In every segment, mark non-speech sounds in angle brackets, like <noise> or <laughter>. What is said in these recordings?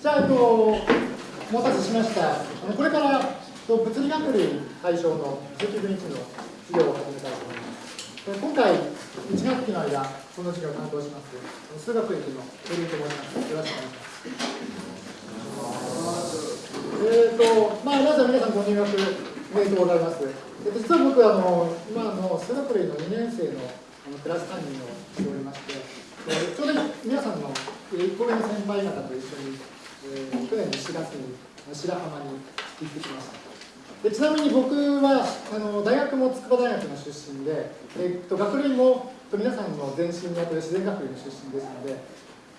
じゃあ、えっと、お待たせしました。これから物理学類対象の積分1の授業を始めたいと思います。今回、1学期の間、この授業を担当します、数学歴の鳥居と申します。よろしくお願いします。えっ、ー、と、まあ、まずは皆さんご入学おめでとうございます。えっと、実は僕あの、今の数学類の2年生のあのクラス担任をしておりまして、えー、ちょうど皆さんの1個上の先輩方と一緒に、えー、去年の4月に白浜に行ってきました。でちなみに僕はあの大学も筑波大学の出身で、えっと、学類も皆さんの前身にあたる自然学類の出身ですので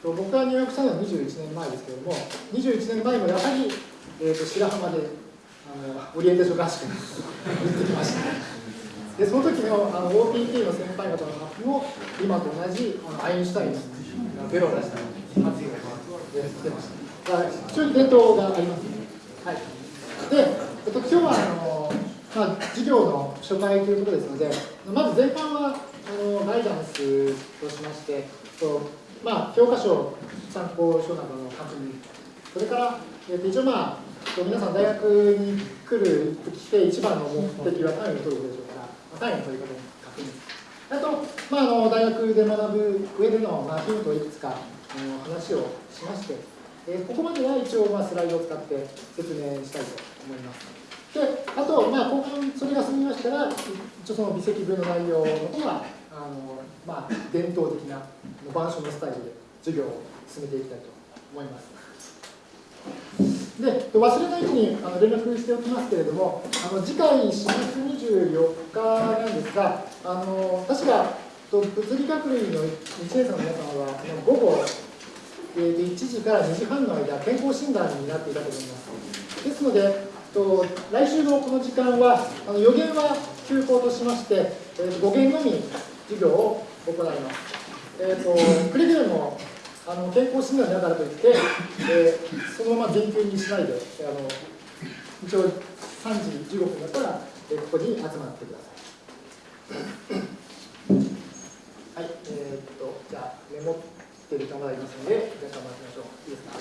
僕が入学したのは21年前ですけれども21年前もやはり、えー、と白浜であのオリエンテーション合宿に <laughs> 行ってきました。でその時のあの OPT の先輩方の発表も今と同じあのアインシュタインがベロを出した発言をしてました。非常に伝統がありますね。はい。でえっと、今日はあの、まあ、授業の初回ということですので、まず前半はあのガイダンスとしまして、とまあ、教科書、参考書などの確認、それから、えっと、一応、まあ、皆さん大学に来る来て一番の目的は単位を取ることでしょうから、まあ単位の取り方の確認。あと、まあ、あの大学で学ぶ上での、まあ、ヒントをいくつかあの話をしまして、えー、ここまでは一応、まあ、スライドを使って説明したいと思います。で、あと、まあ、後半それが済みましたら、一応その微積分の内容の方は、あのまあ、伝統的な板書のスタイルで授業を進めていきたいと思います。で、忘れないようにあの連絡しておきますけれども、あの次回4月24日なんですが、あの確か物理学類の1年生の皆様は、午後、えー、1時から2時半の間、健康診断になっていたと思います。ですので、と来週のこの時間はあの予言は休校としまして、えー、語源のみ授業を行います。えーと、くれぐれもあの健康診断だからといって、えー、そのまま研究にしないであの一応3時15分だったら、えー、ここに集まってください。はい、えー、っとじゃあメモってる人がいますので皆さん待ちましょう。いいですか？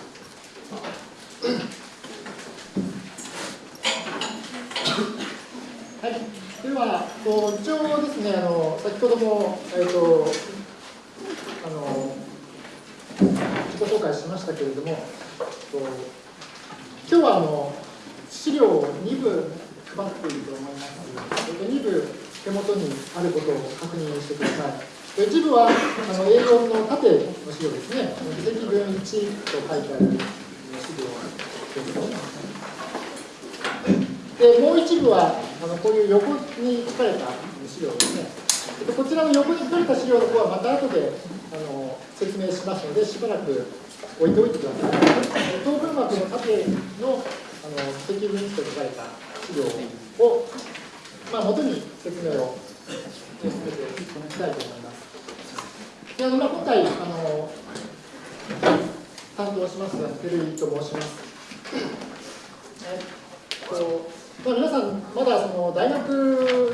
はい、では、一応ですね、あの先ほども、えーと、あの自己紹介しましたけれども、今日はあの資料を2部配っていると思いますので。2部手元にあることを確認してください。一部はあの A4 の縦の資料ですね、微積分1と書いてある資料です。でもう一部はあのこういう横に書かれた資料ですね。でこちらの横に書かれた資料の方はまた後であの説明しますのでしばらく置いておいてください。等分膜の縦のあの積分値と書かれた資料を、まあ、元に説明を進めていきたいと思います。であの、まあ、今回あの担当します照井と申しますえっとまあ、皆さん、まだその大学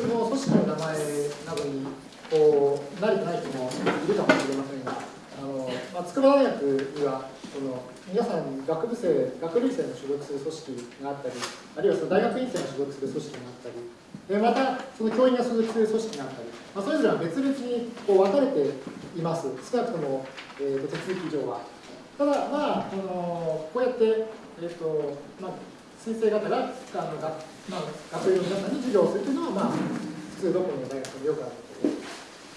の組織の名前などにこう慣れてない人もいるかもしれませんが、あのまあ、筑波大学にはその皆さん学部生、学類生の所属する組織があったり、あるいはその大学院生が所属する組織があったり、でまたその教員が所属する組織があったり、まあ、それぞれは別々にこう分かれています、少なくとも、えーと、手続き上は。ただ、まあ、あのこうやって、えーとまあ、先生方があの学まあ、学生の皆さんに授業をするというのは、まあ、普通どこの大学でもよくあるこ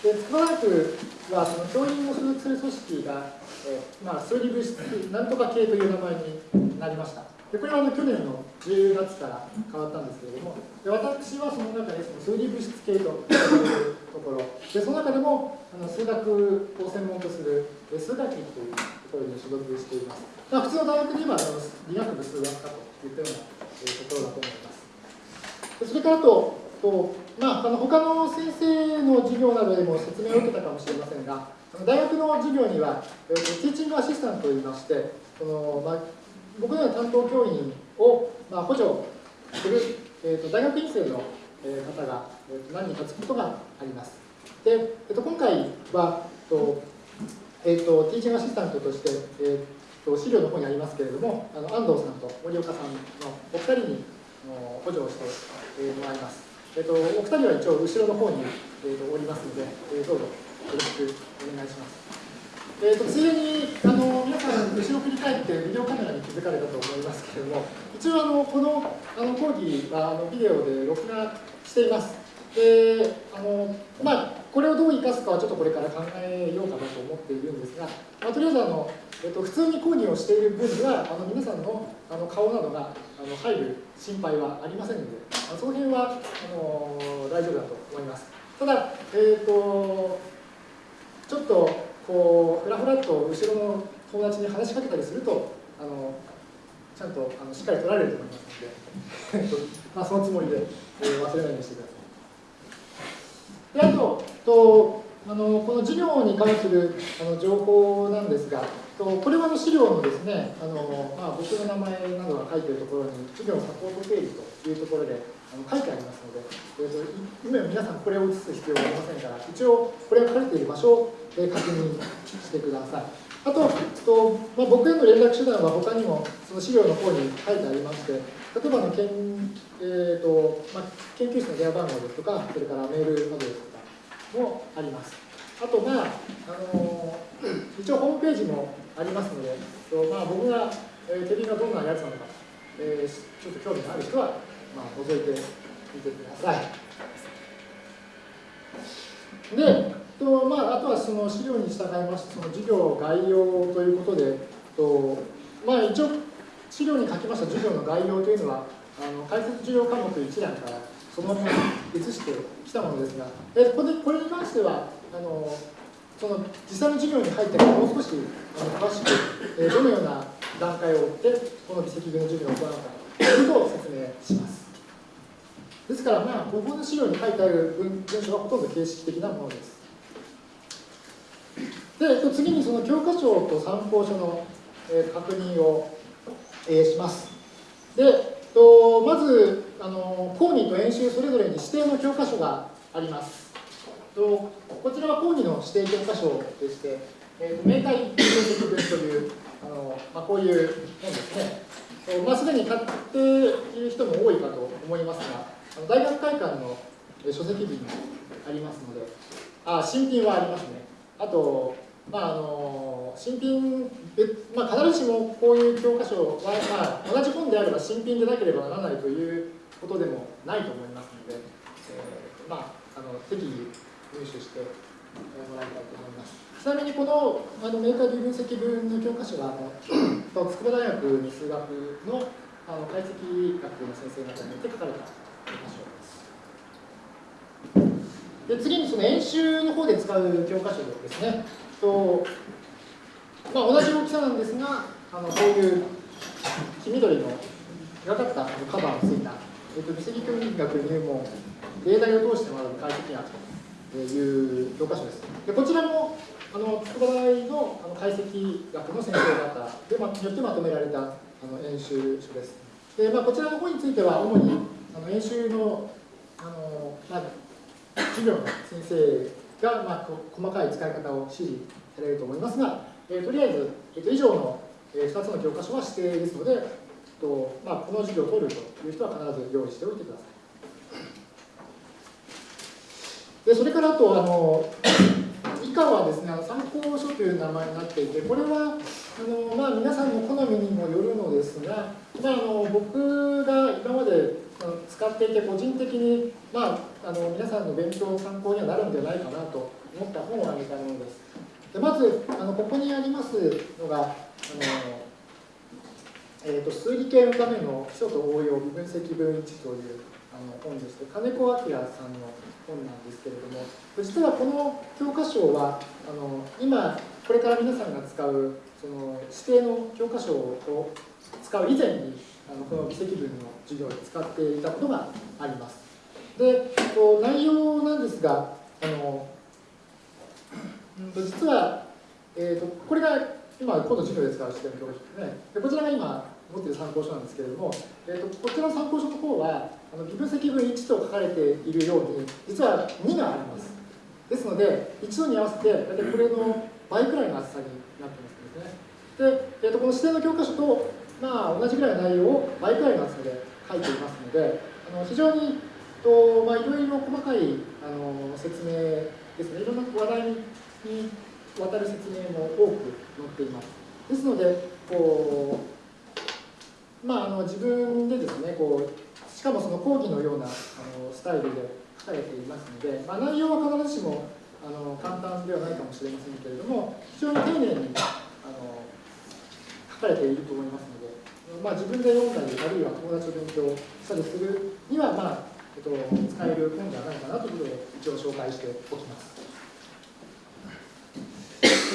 とで。で、筑波大学は、その教員を所属する組織が、えー、まあ、数理物質、なんとか系という名前になりました。でこれはあの去年の10月から変わったんですけれども、で私はその中でその数理物質系というところ、でその中でもあの数学を専門とする数学期というところに所属しています。まあ、普通の大学で言えばあの理学部数学科といったようなところだと思います。それからあと、とまあ、あの他の先生の授業などでも説明を受けたかもしれませんが、大学の授業には、ティーチングアシスタントといいまして、そのまあ、僕のような担当教員を、まあ、補助する、えーと、大学院生の方が、えーと、何人かつくことがあります。で、えーと、今回はと、えー、とティーチングアシスタントとして、えー資料の方にありますけれども、あの安藤さんと森岡さんのお二人に補助をしてもらいます。えっと、お二人は一応後ろの方に、えっと、おりますので、えー、どうぞよろしくお願いします。えーと、ついでにあの皆さん、後ろ振り返ってビデオカメラに気づかれたと思いますけれども、一応あの、このあの講義はあのビデオで録画しています。であのまあ、これをどう生かすかはちょっとこれから考えようかなと思っているんですが、まあ、とりあえずあの、えっと、普通に講義をしている分にはあの皆さんのあの顔などがあの入る心配はありませんので、あその辺はあの大丈夫だと思います。ただ、えーと、ちょっとこうふらふらっと後ろの友達に話しかけたりするとあのちゃんとあのしっかり取られると思いますので <laughs> まあ、そのつもりで、えー、忘れないようにしてください。であととあのこの授業に関するあの情報なんですが、とこれはの資料のですねあの、まあ、僕の名前などが書いているところに、授業サポートページというところであの書いてありますので、えーと、今皆さんこれを写す必要はありませんから、一応これが書かれている場所で確認してください。あと、とまあ、僕への連絡手段は他にもその資料の方に書いてありまして、例えばの研,、えーとまあ、研究室の電話番号ですとか、それからメールアドレスとかもあります。あと、まああの一応ホームページもありますので、まあ、僕が、えー、テレビがどんなやつなのか、えー、ちょっと興味がある人は、まあ、覗いてみてください。で、とまあ、あとはその資料に従いまして、その授業概要ということで、とまあ、一応、資料に書きました授業の概要というのは、あの解説授業科目一覧からそのまま移してきたものですが、えこれこれに関してはあの、その実際の授業に入ってからもう少しあの詳しく、えどのような段階を追って、この微積分の授業を行うかということを説明します。ですから、まあ、ここの資料に書いてある文章はほとんど形式的なものです。で、次にその教科書と参考書の、確認を、します。で、とまずあの、講義と演習それぞれに指定の教科書があります。とこちらは講義の指定教科書でして、えー、明快分析文というあの、まあ、こういう本ですねと。まあ、すでに買っている人も多いかと思いますが、あの大学会館の書籍日にありますので、あ新品はありますね。あと、まあ、あの新品まあ、必ずしもこういう教科書は、まあ、同じ本であれば新品でなければならないということでもないと思いますので、えー、まあ、あの適宜入手してもらいたいと思います。ちなみにこのあのメーカー分析文の教科書はあの <clears throat> 筑波大学に数学のあの解析学の先生方によって書かれたで次にその演習の方で使う教科書ですね。とまあ、同じ大きさなんですが、あのこういう黄緑のがかったカバーをついた、えっと、微積教育学入門、例題を通して学ぶ解析学という教科書です。でこちらもあの筑波大のあの解析学の先生方で、ま、によってまとめられたあの演習書です。でまあ、こちらの方については、主にあの演習のあの、まあ、授業の先生が、まあ、細かい使い方を指示されると思いますが、えー、とりあえず、えー、と以上の、えー、2つの教科書は指定ですので、えーとまあ、この授業を取るという人は必ず用意しておいてください。でそれからあとあの <coughs> 以下はですね参考書という名前になっていてこれはあの、まあ、皆さんの好みにもよるのですが、まあ、あの僕が今まで使っていて個人的に、まあ、あの皆さんの勉強の参考にはなるんじゃないかなと思った本を挙げたものです。でまずあのここにありますのがあの、えーと、数理系のための基礎と応用微分積分1というあの本でして金子明さんの本なんですけれども実はこの教科書はあの今これから皆さんが使うその指定の教科書を使う以前にあのこの微積分の授業で使っていたことがあります。で、内容なんですが、あの実は、えーと、これが今、今度授業で使う指定の教科書ですね。でこちらが今持っている参考書なんですけれども、えーと、こちらの参考書の方は、あの微分積分1と書かれているように、実は2があります。ですので、1度に合わせて、大体これの倍くらいの厚さになってますね。で、えー、とこの指定の教科書と、まあ、同じぐらいの内容を倍くらいの厚さで書いていますので、あの非常にと、まあ、いろいろ細かいあの説明ですね、いろんな話題にわたる説明も多く載っています。ですので、こうまあ、あの自分でですねこう、しかもその講義のようなあのスタイルで書かれていますので、まあ、内容は必ずしもあの簡単ではないかもしれませんけれども、非常に丁寧にあの書かれていると思いますので、まあ、自分で読んだり、あるいは友達と勉強したりするには、まあえっと、使える本じゃないかなということで、一応紹介しておきます。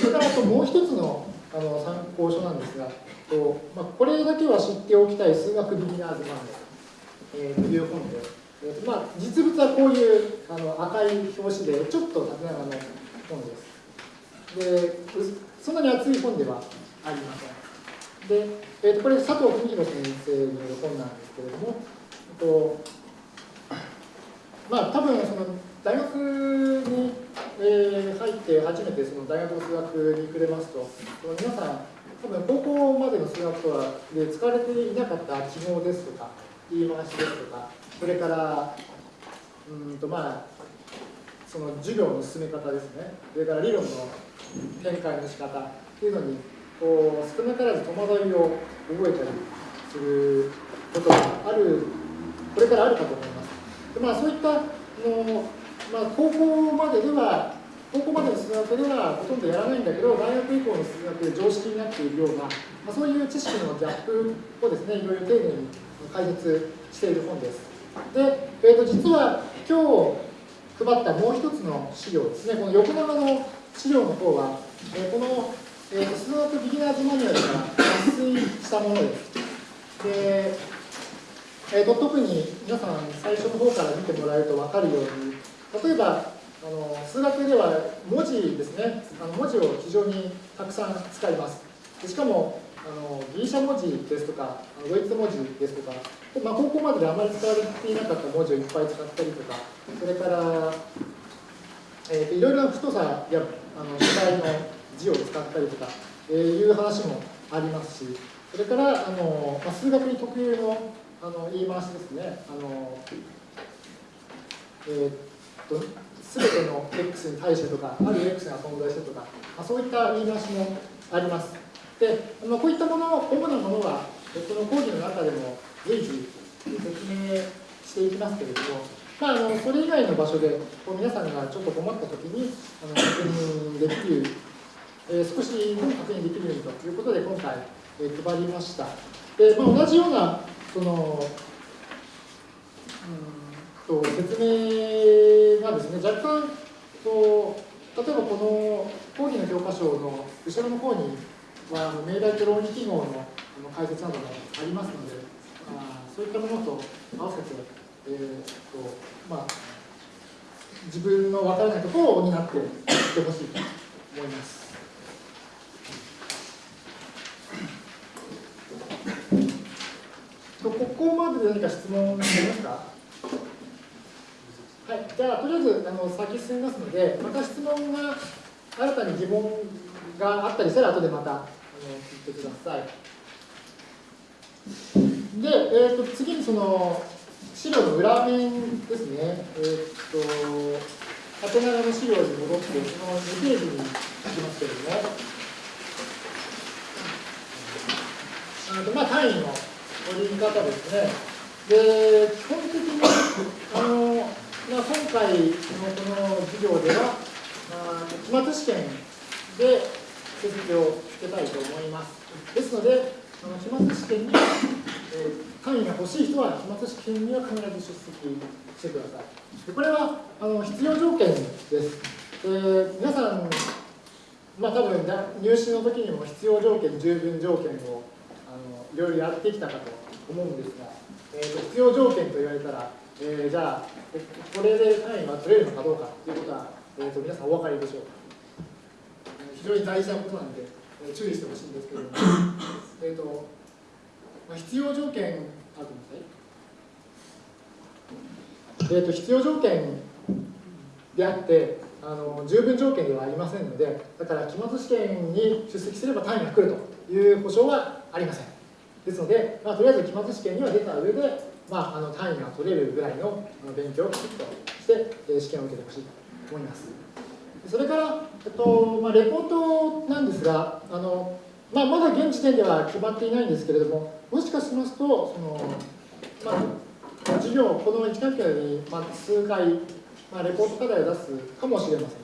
それからあともう一つのあの参考書なんですが、とまあ、これだけは知っておきたい数学ビギナーズマンえー、という本で、えーまあ、実物はこういうあの赤い表紙で、ちょっと縦長の本です。で、そんなに厚い本ではありません。で、えー、とこれ、佐藤文弘先生による本なんですけれども、とまあ、多分その大学に、えー、入って初めてその大学の数学にくれますと、その皆さん、多分高校までの数学とはで使われていなかった記号ですとか、言い回しですとか、それから、うんとまあ、その授業の進め方ですね、それから理論の展開の仕方っていうのに、こう少なからず戸惑いを覚えたりすることがある、これからあるかと思います。まあ、そういったの、まあ、高校まででは高校までの数学ではほとんどやらないんだけど大学以降の数学で常識になっているような、まあ、そういう知識のギャップをですねいろいろ丁寧に解説している本です。で、えー、と実は今日配ったもう一つの資料ですね、この横長の資料の方は、えー、この、えー、数学ビギナーズマニュアルから抜粋したものです。で、えー、と特に皆さん最初の方から見てもらえると分かるように、例えばあの数学では文字ですね、あの文字を非常にたくさん使います。しかもあのギリシャ文字ですとか、ドイツ文字ですとか、まあ、高校までであまり使われていなかった文字をいっぱい使ったりとか、それから、えー、いろいろな太さやあの主体の字を使ったりとか、えー、いう話もありますし、それからあの、まあ、数学に特有のあの言い回しですね。あのえー、っと全ての x に対してとか、ある x が存在してとか、まあ、そういった言い回しもあります。で、まあ、こういったもの、主なものは、この講義の中でも随時説明していきますけれども、まあ、あのそれ以外の場所でこう皆さんがちょっと困ったときにあの確認できる、えー、少しでも確認できるようにということで今回、えー、配りました。でまあ、同じようなそのうんと説明がですね若干と例えばこの講義の教科書の後ろの方には命題と論理記号の解説などもありますので、あそういったものと合わせて、えーとまあ、自分の分からないところを補っていってほしいと思います。とここまでで何か質問ありますか？はい、じゃあ、とりあえずあの先進みますので、また質問が新たに疑問があったりしたら、後でまたあの聞いてください。で、えーと、次にその資料の裏面ですね、えーと、縦長の資料に戻って、その2ページに行きますけれども、あとまあ単位の折り方ですね。で、基本的に、あのまあ、今回のこの授業では、まあ、期末試験で成績をつけたいと思います。ですので、その期末試験に、えー、単位が欲しい人は期末試験には必ず出席してください。でこれはあの必要条件です。えー、皆さん、まあ多分入試の時にも必要条件、十分条件をいろいろやってきたかと思うんですが、えーと、必要条件と言われたら、えー、じゃあ、これで単位は取れるのかどうかということは、えーと、皆さんお分かりでしょうか？非常に大事なことなんで、えー、注意してほしいんですけれども、<laughs> えーとまあ、必要条件、あ、ごめんなさい。えーと、必要条件であってあの十分条件ではありませんのでだから期末試験に出席すれば単位が来るという保証はありません。ですので、まあ、とりあえず期末試験には出た上で、まあ、あの単位が取れるぐらいの勉強をきちっとして、試験を受けてほしいと思います。それから、えっとまあ、レポートなんですが、あのまあ、まだ現時点では決まっていないんですけれども、もしかしますと、そのまあ、授業、この1学期に、まあ、数回、まあ、レポート課題を出すかもしれません。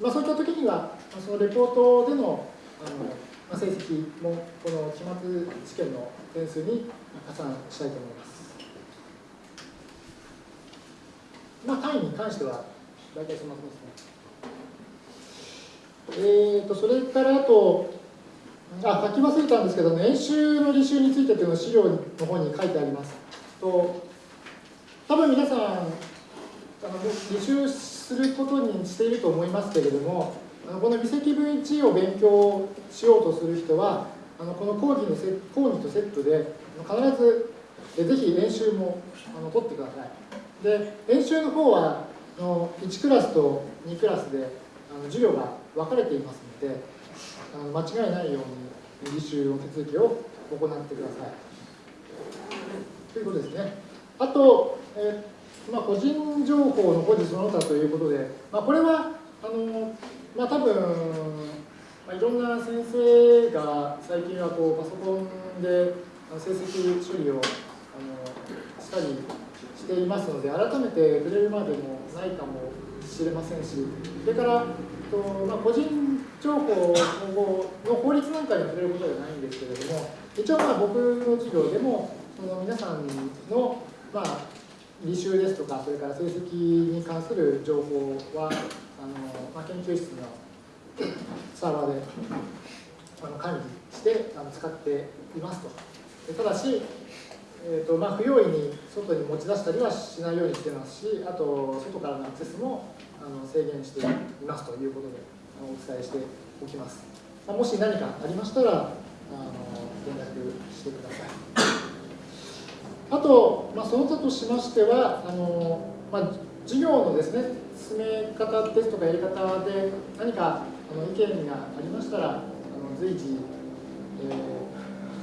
まあ、そういった時には、そのレポートでのあの、まあ、成績も、この期末試験の点数に加算したいと思います。まあ、単位に関しては、大体そんなとですね。えーと、それからあと、あ、書き忘れたんですけど、演習の履修についてというのを資料の方に書いてあります。と多分皆さん、あの履修することにしていると思いますけれども、あのこの微積分1を勉強しようとする人は、あのこの講義のセ講義とセットで、必ずぜひ演習もあの取ってください。で、演習の方は、あの1クラスと2クラスであの授業が分かれていますので、あの間違いないように履修の手続きを行ってください。ということですね。あと、え、まあ、個人情報の保持その他ということで、まあ、これはあの、まあ、多分、まあ、いろんな先生が最近はこうパソコンで成績処理をあのしたりしていますので、改めて触れるまでもないかもしれませんし、それから、とまあ、個人情報の法律なんかに触れることではないんですけれども、一応まあ僕の授業でも、その皆さんの、まあ、履修ですとか、それから成績に関する情報は、あのまあ、研究室のサーバーであの管理してあの使っていますと。ただし、えーとまあ、不用意に外に持ち出したりはしないようにしてますし、あと外からのアクセスもあの制限していますということでお伝えしておきます。もし何かありましたら、あの連絡してください。あと、まあ、その他としましては、あのまあ、授業のですね、進め方ですとかやり方で何かの意見がありましたら、あの随時、え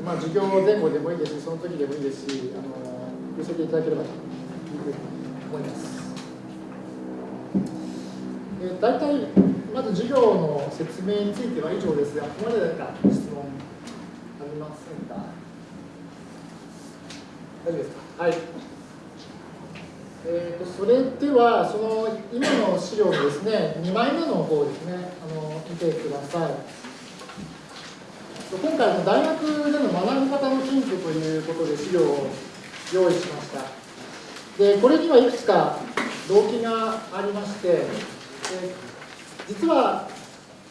ーまあ、授業前後でもいいですし、その時でもいいですし、あの寄せていただければというふうに思います。えー、大体、まず授業の説明については以上ですが、ここまで何か質問ありませんか？大丈夫ですか？はい。えーと、それでは、その今の資料ですね、2枚目の方ですね、あの見てください。今回の大学での学び方のヒントということで資料を用意しました。で、これにはいくつか動機がありまして、実は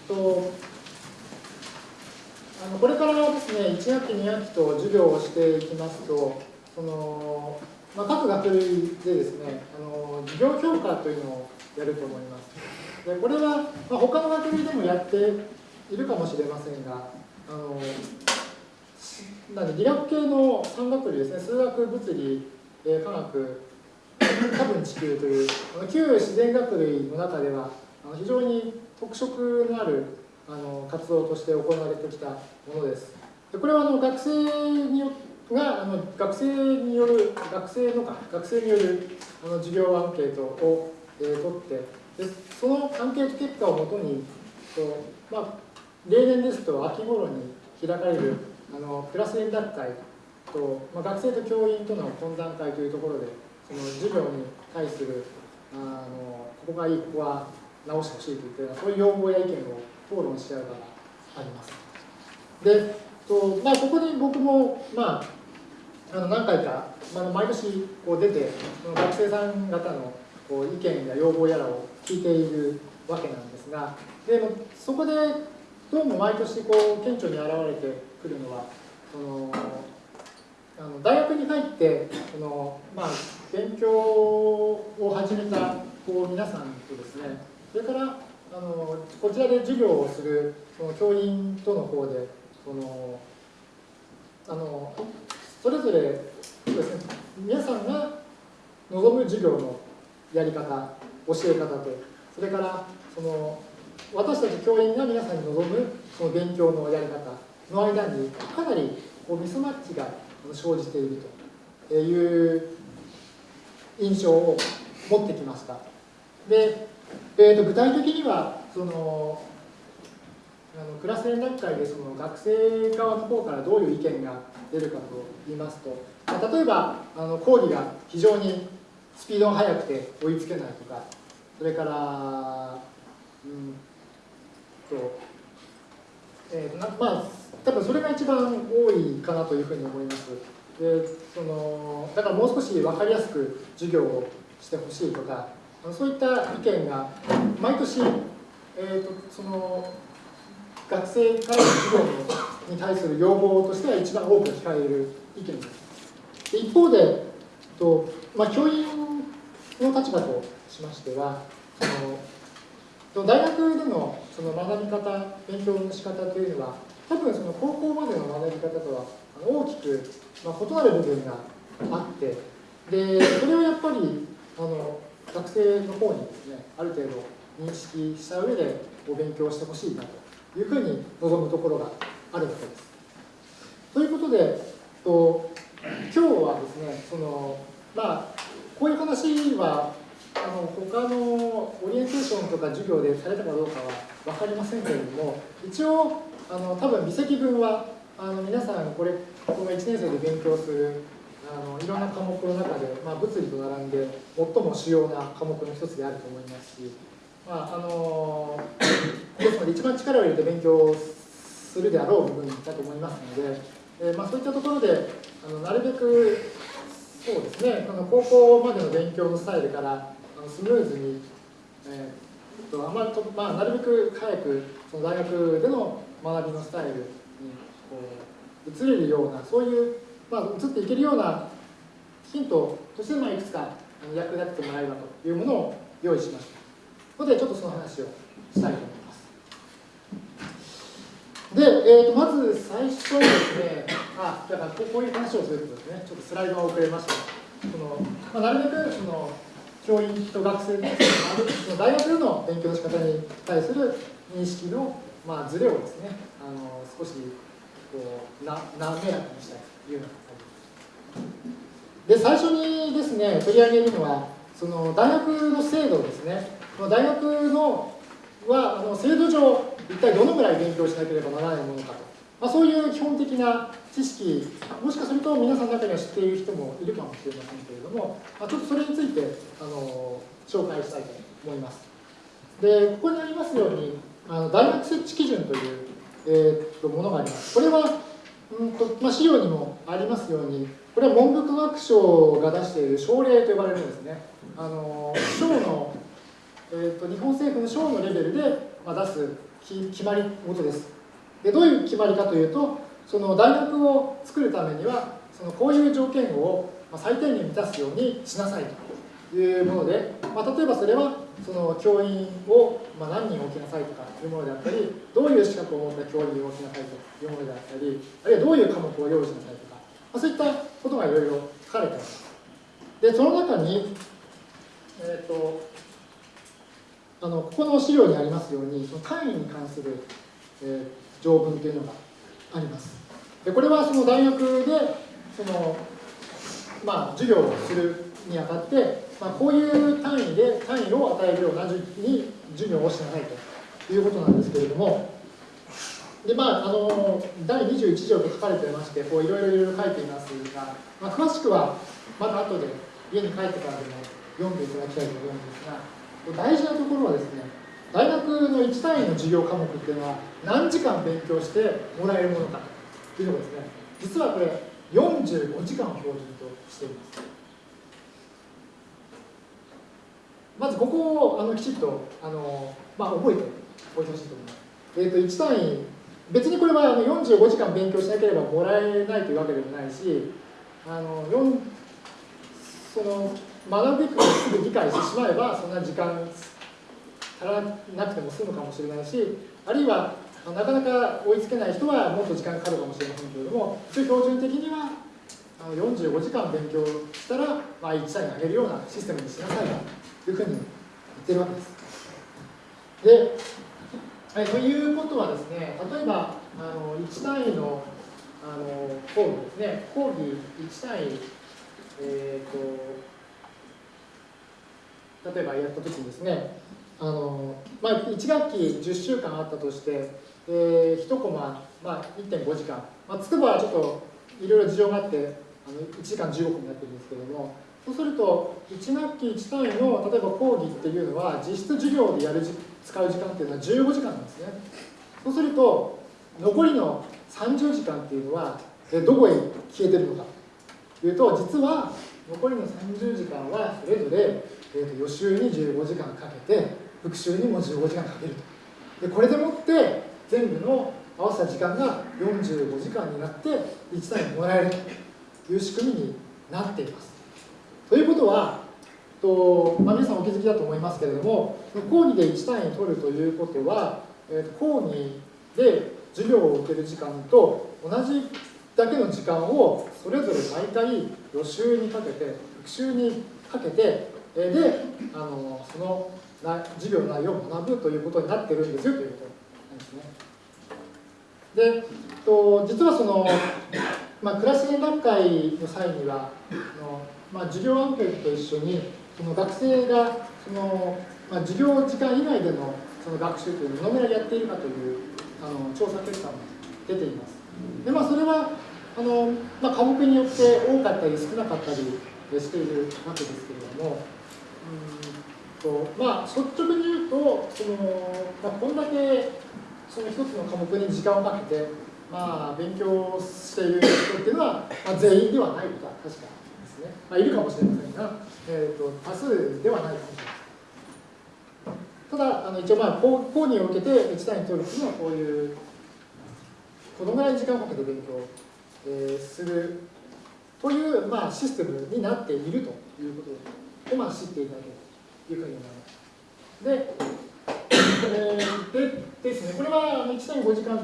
とあのこれからですね、1学期、2学期と授業をしていきますと、そのまあ、各学類でですね、あの授業評価というのをやると思います。でこれは、まあ、他の学類でもやっているかもしれませんが、あのなんで理学系の3学類ですね、数学、物理、え科学、多分地球という、あの旧自然学類の中では、あの非常に特色のあるあの活動として行われてきたものです。でこれはあの学生によってがあの学生による学生のか学生によるあの授業アンケートを、えー、取ってでそのアンケート結果をもとにと、まあ、例年ですと秋頃に開かれるあのクラス連絡会と、まあ、学生と教員との懇談会というところでその授業に対するあのここがいいここは直してほしいといったそういう要望や意見を討論し合う場があります。でとまあ、ここに僕も、まあ、あの何回か、まあ、毎年こう出てその学生さん方のこう意見や要望やらを聞いているわけなんですがでもそこでどうも毎年こう顕著に現れてくるのはそのあの大学に入ってその、まあ、勉強を始めたこう皆さんとですねそれからあのこちらで授業をするその教員との方でそのあのそれぞれですね皆さんが望む授業のやり方教え方とそれからその私たち教員が皆さんに望むその勉強のやり方の間にかなりこうミスマッチが生じているという印象を持ってきました。で、えー、と具体的にはそのあのクラス連絡会でその学生側の方からどういう意見が出るかと言いますと、まあ、例えばあの講義が非常にスピードが速くて追いつけないとかそれからうんとえーとまあ多分それが一番多いかなというふうに思います。でそのだからもう少し分かりやすく授業をしてほしいとかそういった意見が毎年、えーと、その学生会の授業に対する要望としては一番多く聞かれる意見です。で一方でと、まあ、教員の立場としましてはその大学でのその学び方勉強の仕方というのは多分その高校までの学び方とは大きく、まあ、異なる部分があってでそれをやっぱりあの学生の方にですねある程度認識した上でお勉強してほしいなというふうに望むところがあるわけです。ということでと今日はですねそのまあこういう話はあの他のオリエンテーションとか授業でされたかどうかは分かりませんけれども一応あの多分微積分はあの皆さんこれこの1年生で勉強するあのいろんな科目の中で、まあ、物理と並んで最も主要な科目の一つであると思いますし、まああのですので一番力を入れて勉強するであろう部分だと思いますので、えー、まあ、そういったところであのなるべくそうですねあの高校までの勉強のスタイルからあのスムーズに、えーとあまとまあ、なるべく早くその大学での学びのスタイルにこう移れるようなそういうまあ、移っていけるようなヒントとして、まあ、いくつか役立ててもらえればというものを用意しました。ので、ちょっとその話をしたいと思います。で、えーと、まず最初にですね、あ、だからこういう話をするとですね、ちょっとスライドが遅れました。そのまあ、なるべくその教員と学生のその大学での勉強の仕方に対する認識の、まあ、ズレをですね、あの少しこうな滑らかにしたいというようなで最初にですね取り上げるのはその大学の制度ですね大学のはあの制度上一体どのぐらい勉強しなければならないものかと、まあ、そういう基本的な知識もしかすると皆さんの中には知っている人もいるかもしれませんけれども、まあ、ちょっとそれについてあの紹介したいと思います。でここにありますようにあの大学設置基準という、えー、とものがあります。これはうんとまあ、資料にもありますようにこれは文部科学省が出している省令と呼ばれるんですね。あの省の、えーと、日本政府の省のレベルで、出す決まり事です。でどういう決まりかというとその大学を作るためにはそのこういう条件を最低限満たすようにしなさいというもので、まあ、例えばそれはその教員をま何人置きなさいとかいうものであったりどういう資格を持った教員を置きなさいというものであったりあるいはどういう科目を用意しなさいとか、まあ、そういったことがいろいろ書かれています。でその中にえっ、ー、とあのここの資料にありますようにその単位に関する、えー、条文というのがあります。でこれはその大学でそのまあ授業をするにあたってまあ、こういう単位で単位を与えるようなに授業をしてないということなんですけれども、でまあ、あの第21条と書かれてまして、こういろいろいろいろ書いていますが、まあ、詳しくはまた後で家に帰ってからでも読んでいただきたいと思うんですが、大事なところはですね、大学の1単位の授業科目っていうのは何時間勉強してもらえるものかというのがですね、実はこれ45時間を標準としています。まずここをあのきちっとあの、まあ、覚えておいてほしいと思います。えー、と1単位別にこれはあの45時間勉強しなければもらえないというわけでもないしあのその学ぶべくすぐ理解してしまえばそんな時間足らなくても済むかもしれないしあるいはなかなか追いつけない人はもっと時間かかるかもしれませんけれども一応標準的には45時間勉強したら、まあ、1単位上げるようなシステムにしなさいというふうに言ってるわけです。で、ということはですね、例えば、あの1単位のあの講義ですね、講義1単位、えーと、例えばやったときにですね、あのまあ、1学期10週間あったとして、えー、1コマ、まあ、1.5時間、まあ、つくばはちょっといろいろ事情があって、あの1時間15分になってるんですけども、そうすると、1学期1単位の例えば講義っていうのは、実質授業でやる使う時間っていうのは15時間なんですね。そうすると、残りの30時間っていうのは、どこへ消えてるのかというと、実は残りの30時間はそれぞれ、えー、と予習に15時間かけて、復習にも15時間かけると。でこれでもって全部の合わせた時間が45時間になって1単位もらえるという仕組みになっています。ということは、とまあ、皆さんお気づきだと思いますけれども、講義で1単位取るということは、えー、講義で授業を受ける時間と同じだけの時間をそれぞれ毎回予習にかけて復習にかけてであのその授業の内容を学ぶということになってるんですよということなんですね。でと実はその、まあ、クラス連絡会の際にはあの、まあ、授業アンケートと一緒にその学生がその、まあ、授業時間以外でのその学習というのをどのぐらいやっているかというあの調査結果も出ています。でまあ、それはあの、まあ、科目によって多かったり少なかったりしているわけですけれども、とまあ、率直に言うとその、まあ、こんだけその一つの科目に時間をかけて、まあ、勉強している人っていうのは、まあ、全員ではないことは確かですね、まあ、いるかもしれませんが、えーと、多数ではないかもしれません。ただ、あの一応、まあ、講義を受けて1単位取るっていうのは、こういう、このぐらい時間をかけて勉強、えー、するという、まあ、システムになっているということを、まあ、知っていただけるというふうに思います。で、<coughs> えー、でですね、これは1.5時間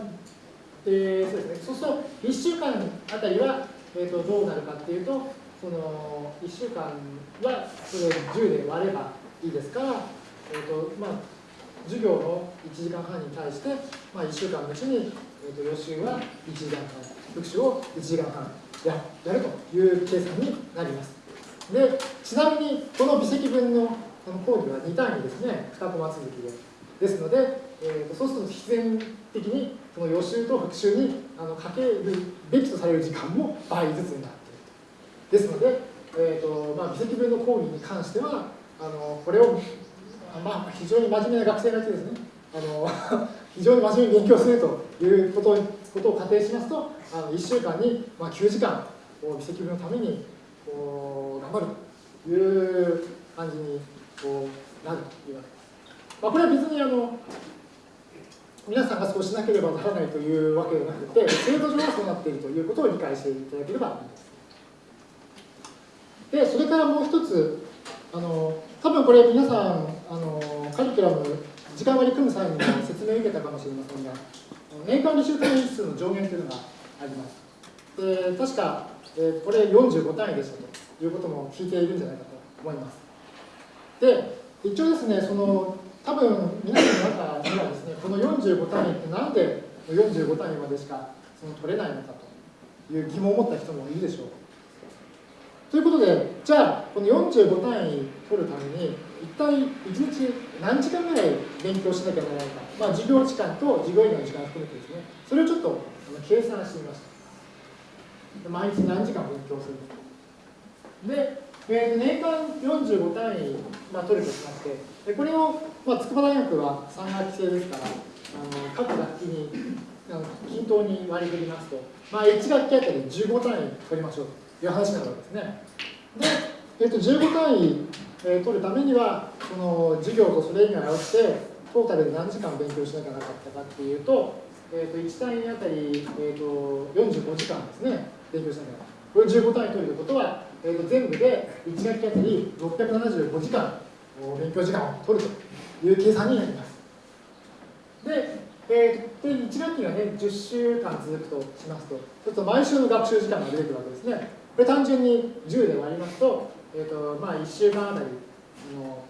で、そうですね、そうすると1週間あたりは、えーと、とどうなるかっていうと、その1週間はそれを10で割ればいいですから、えーとまあ、授業の1時間半に対して、まあ、1週間のうちに、えーと、予習は1時間半復習を1時間半ややるという計算になります。でちなみにこの微積分のこの講義は2単位ですね2コマ続きで。ですので、えーと、そうすると必然的にその予習と復習にあのかけるべきとされる時間も倍ずつになっていると。ですので、えーとまあ、微積分の講義に関してはあのこれをまあ、非常に真面目な学生がいてですね、あの <laughs> 非常に真面目に勉強するということことを仮定しますと、あの1週間に、まあ、9時間、微積分のためにこう頑張るという感じにこうなるというわけです。まあ、これは別にあの皆さんがそうしなければならないというわけではなくて、制度上はそうなっているということを理解していただければいいです。で、それからもう一つ、あの多分これ皆さんあのカリキュラム時間割り組む際に説明を受けたかもしれませんが年間履修単位数の上限というのがありますで確か、え、これ45単位でしたということも聞いているんじゃないかと思いますで一応ですねその多分皆さんの中にはですねこの45単位ってなんで45単位までしかその取れないのかという疑問を持った人もいるでしょう。ということで、じゃあ、この45単位取るために、一体1日何時間ぐらい勉強しなきゃならないか、まあ、授業時間と授業以外の時間含めてですね、それをちょっと計算してみました。毎日何時間勉強するで、えー、年間45単位、まあ、取るとしまして、でこれを、まあ、筑波大学は3学期制ですから、あの各学期にあの均等に割り振りますと、まあ、1学期あたり15単位取りましょうと。いう話なわけですね。で、えー、と15単位、えー、取るためには、その授業とそれ以外をして、トータルで何時間勉強しなきゃなかったかっていうと、えー、と1単位あたり、えー、と45時間ですね、勉強しなきゃなかった。これ15単位取るということは、えー、と全部で1学期あたり675時間勉強時間を取るという計算になります。で、えー、で1学期がね、10週間続くとしますと、ちょっと毎週の学習時間が出てくるわけですね。これ単純に10で割りますと、えーとまあ、1週間あたりの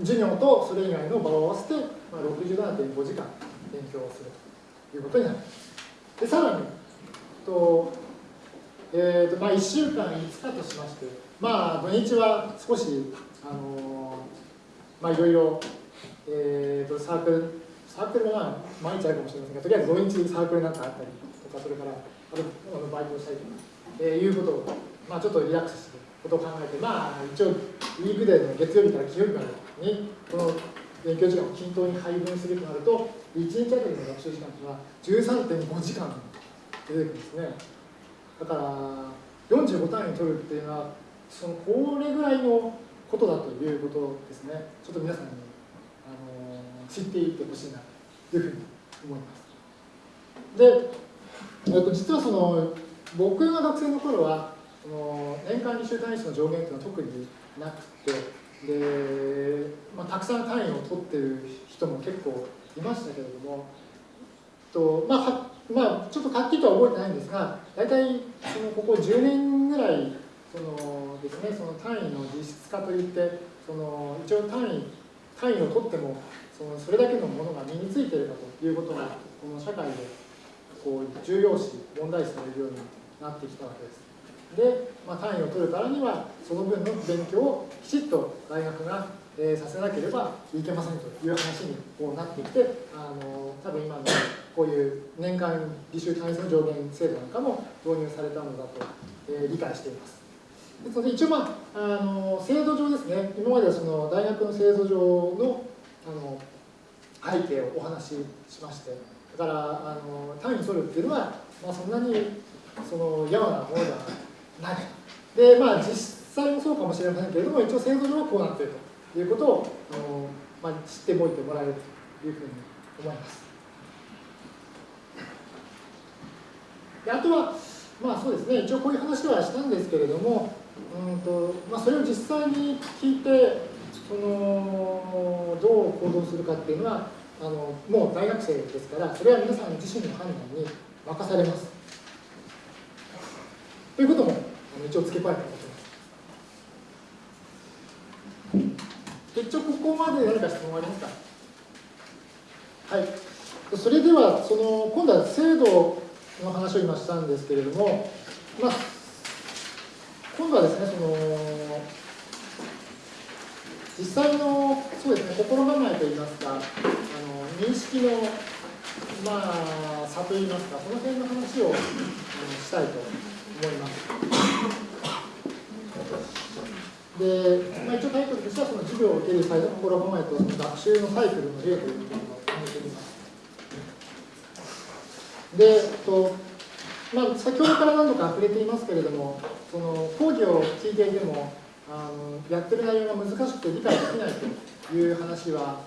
授業とそれ以外の場を合わせて、まあ、67.5時間勉強をするということになります。でさらにと、えーとまあ、1週間5日としましてまあ土日は少しあの、まあいろいろ、えーと、サークルサークルは毎日あるかもしれませんがとりあえず土日サークルなんかあったりとかそれからあとあのバイトをしたりとか、えー、いうことを、まあ、ちょっとリラックスしてことを考えてまあ一応ウィークデーの月曜日から金曜日までにこの勉強時間を均等に配分するとなると1日あたりの学習時間というのは13.5時間出てくるんですねだから45単位を取るっていうのはそのこれぐらいのことだということですねちょっと皆さんに、あの知っていってほしいなというふうに思いますで、えっと、実はその僕が学生の頃はその年間履修単位数の上限っていうのは特になくてで、まあ、たくさん単位を取ってる人も結構いましたけれどもと、まあまあ、ちょっとはっきりとは覚えてないんですが大体そのここ10年ぐらいそのです、ね、その単位の実質化といってその一応単位単位を取ってもそのそれだけのものが身についているかということがこの社会でこう重要視問題視されるようになってきたわけです。で、まあ、単位を取るからにはその分の勉強をきちっと大学が、えー、させなければいけませんという話にこうなってきてあの多分今のこういう年間履修単位数の上限制度なんかも導入されたのだと、えー、理解しています。ですので一応、まあ、あの制度上ですね今まではその大学の制度上のあの背景をお話ししましてだからあの単位に取るっていうのは、まあ、そんなにその嫌なものではないでまあ実際もそうかもしれませんけれども一応制度上はこうなっているとということをあの、まあ、知っておいてもらえるというふうに思います。であとはまあそうですね。一応こういう話はしたんですけれどもうんと、まあ、それを実際に聞いてそのどう行動するかっていうのはあのもう大学生ですからそれは皆さん自身の判断に任されます。ということも一応付け加えておきます。一応ここまで何か質問ありますか？はい。それでは、その、今度は制度の話を今したんですけれども、まあ、今度はですね、その、実際の、そうですね、心構えといいますか、あの認識の、まあ、差といいますか、その辺の話をしたいと思います。で、まあ、一応タイトルとしてはその授業を受ける際の心構えと学習のサイクルの例ということを決めております。で、とまあ、先ほどから何度か触れていますけれども、その講義を聞いていても、あのやってる内容が難しくて理解できないという話は、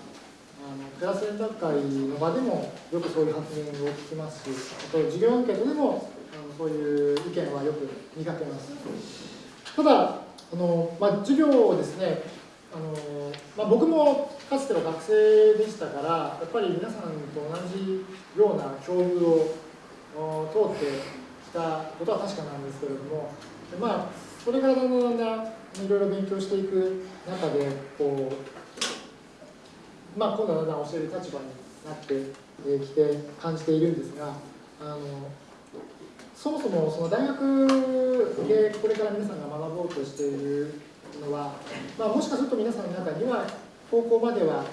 あのクラス連絡会の場でもよくそういう発言を聞きますし、あと授業アンケートでもそういう意見はよく見かけます。ただ、あのまあ、授業をですね、あのまあ、僕もかつては学生でしたから、やっぱり皆さんと同じような境遇を通ってきたことは確かなんですけれども、まあ、それからだんだんだんだんいろいろ勉強していく中で、こう、まあ、今度はだんだん教える立場になってきて感じているんですが、あのそもそもその大学でこれから皆さんが学ぼうとしているのは、まあ、もしかすると皆さんの中には高校までは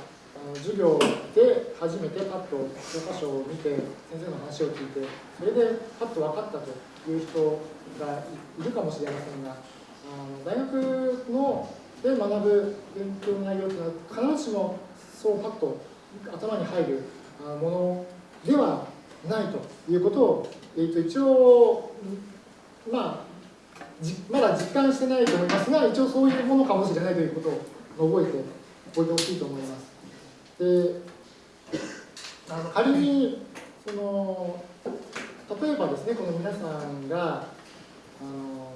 授業で初めてパッと教科書を見て先生の話を聞いてそれでパッと分かったという人がいるかもしれませんが大学ので学ぶ勉強の内容というのは必ずしもそうパッと頭に入るものではないということをえー、と一応、まあ、まだ実感してないと思いますが、一応そういうものかもしれないということを覚えておいてほしいと思います。であの仮にその例えばですねこの皆さんがあの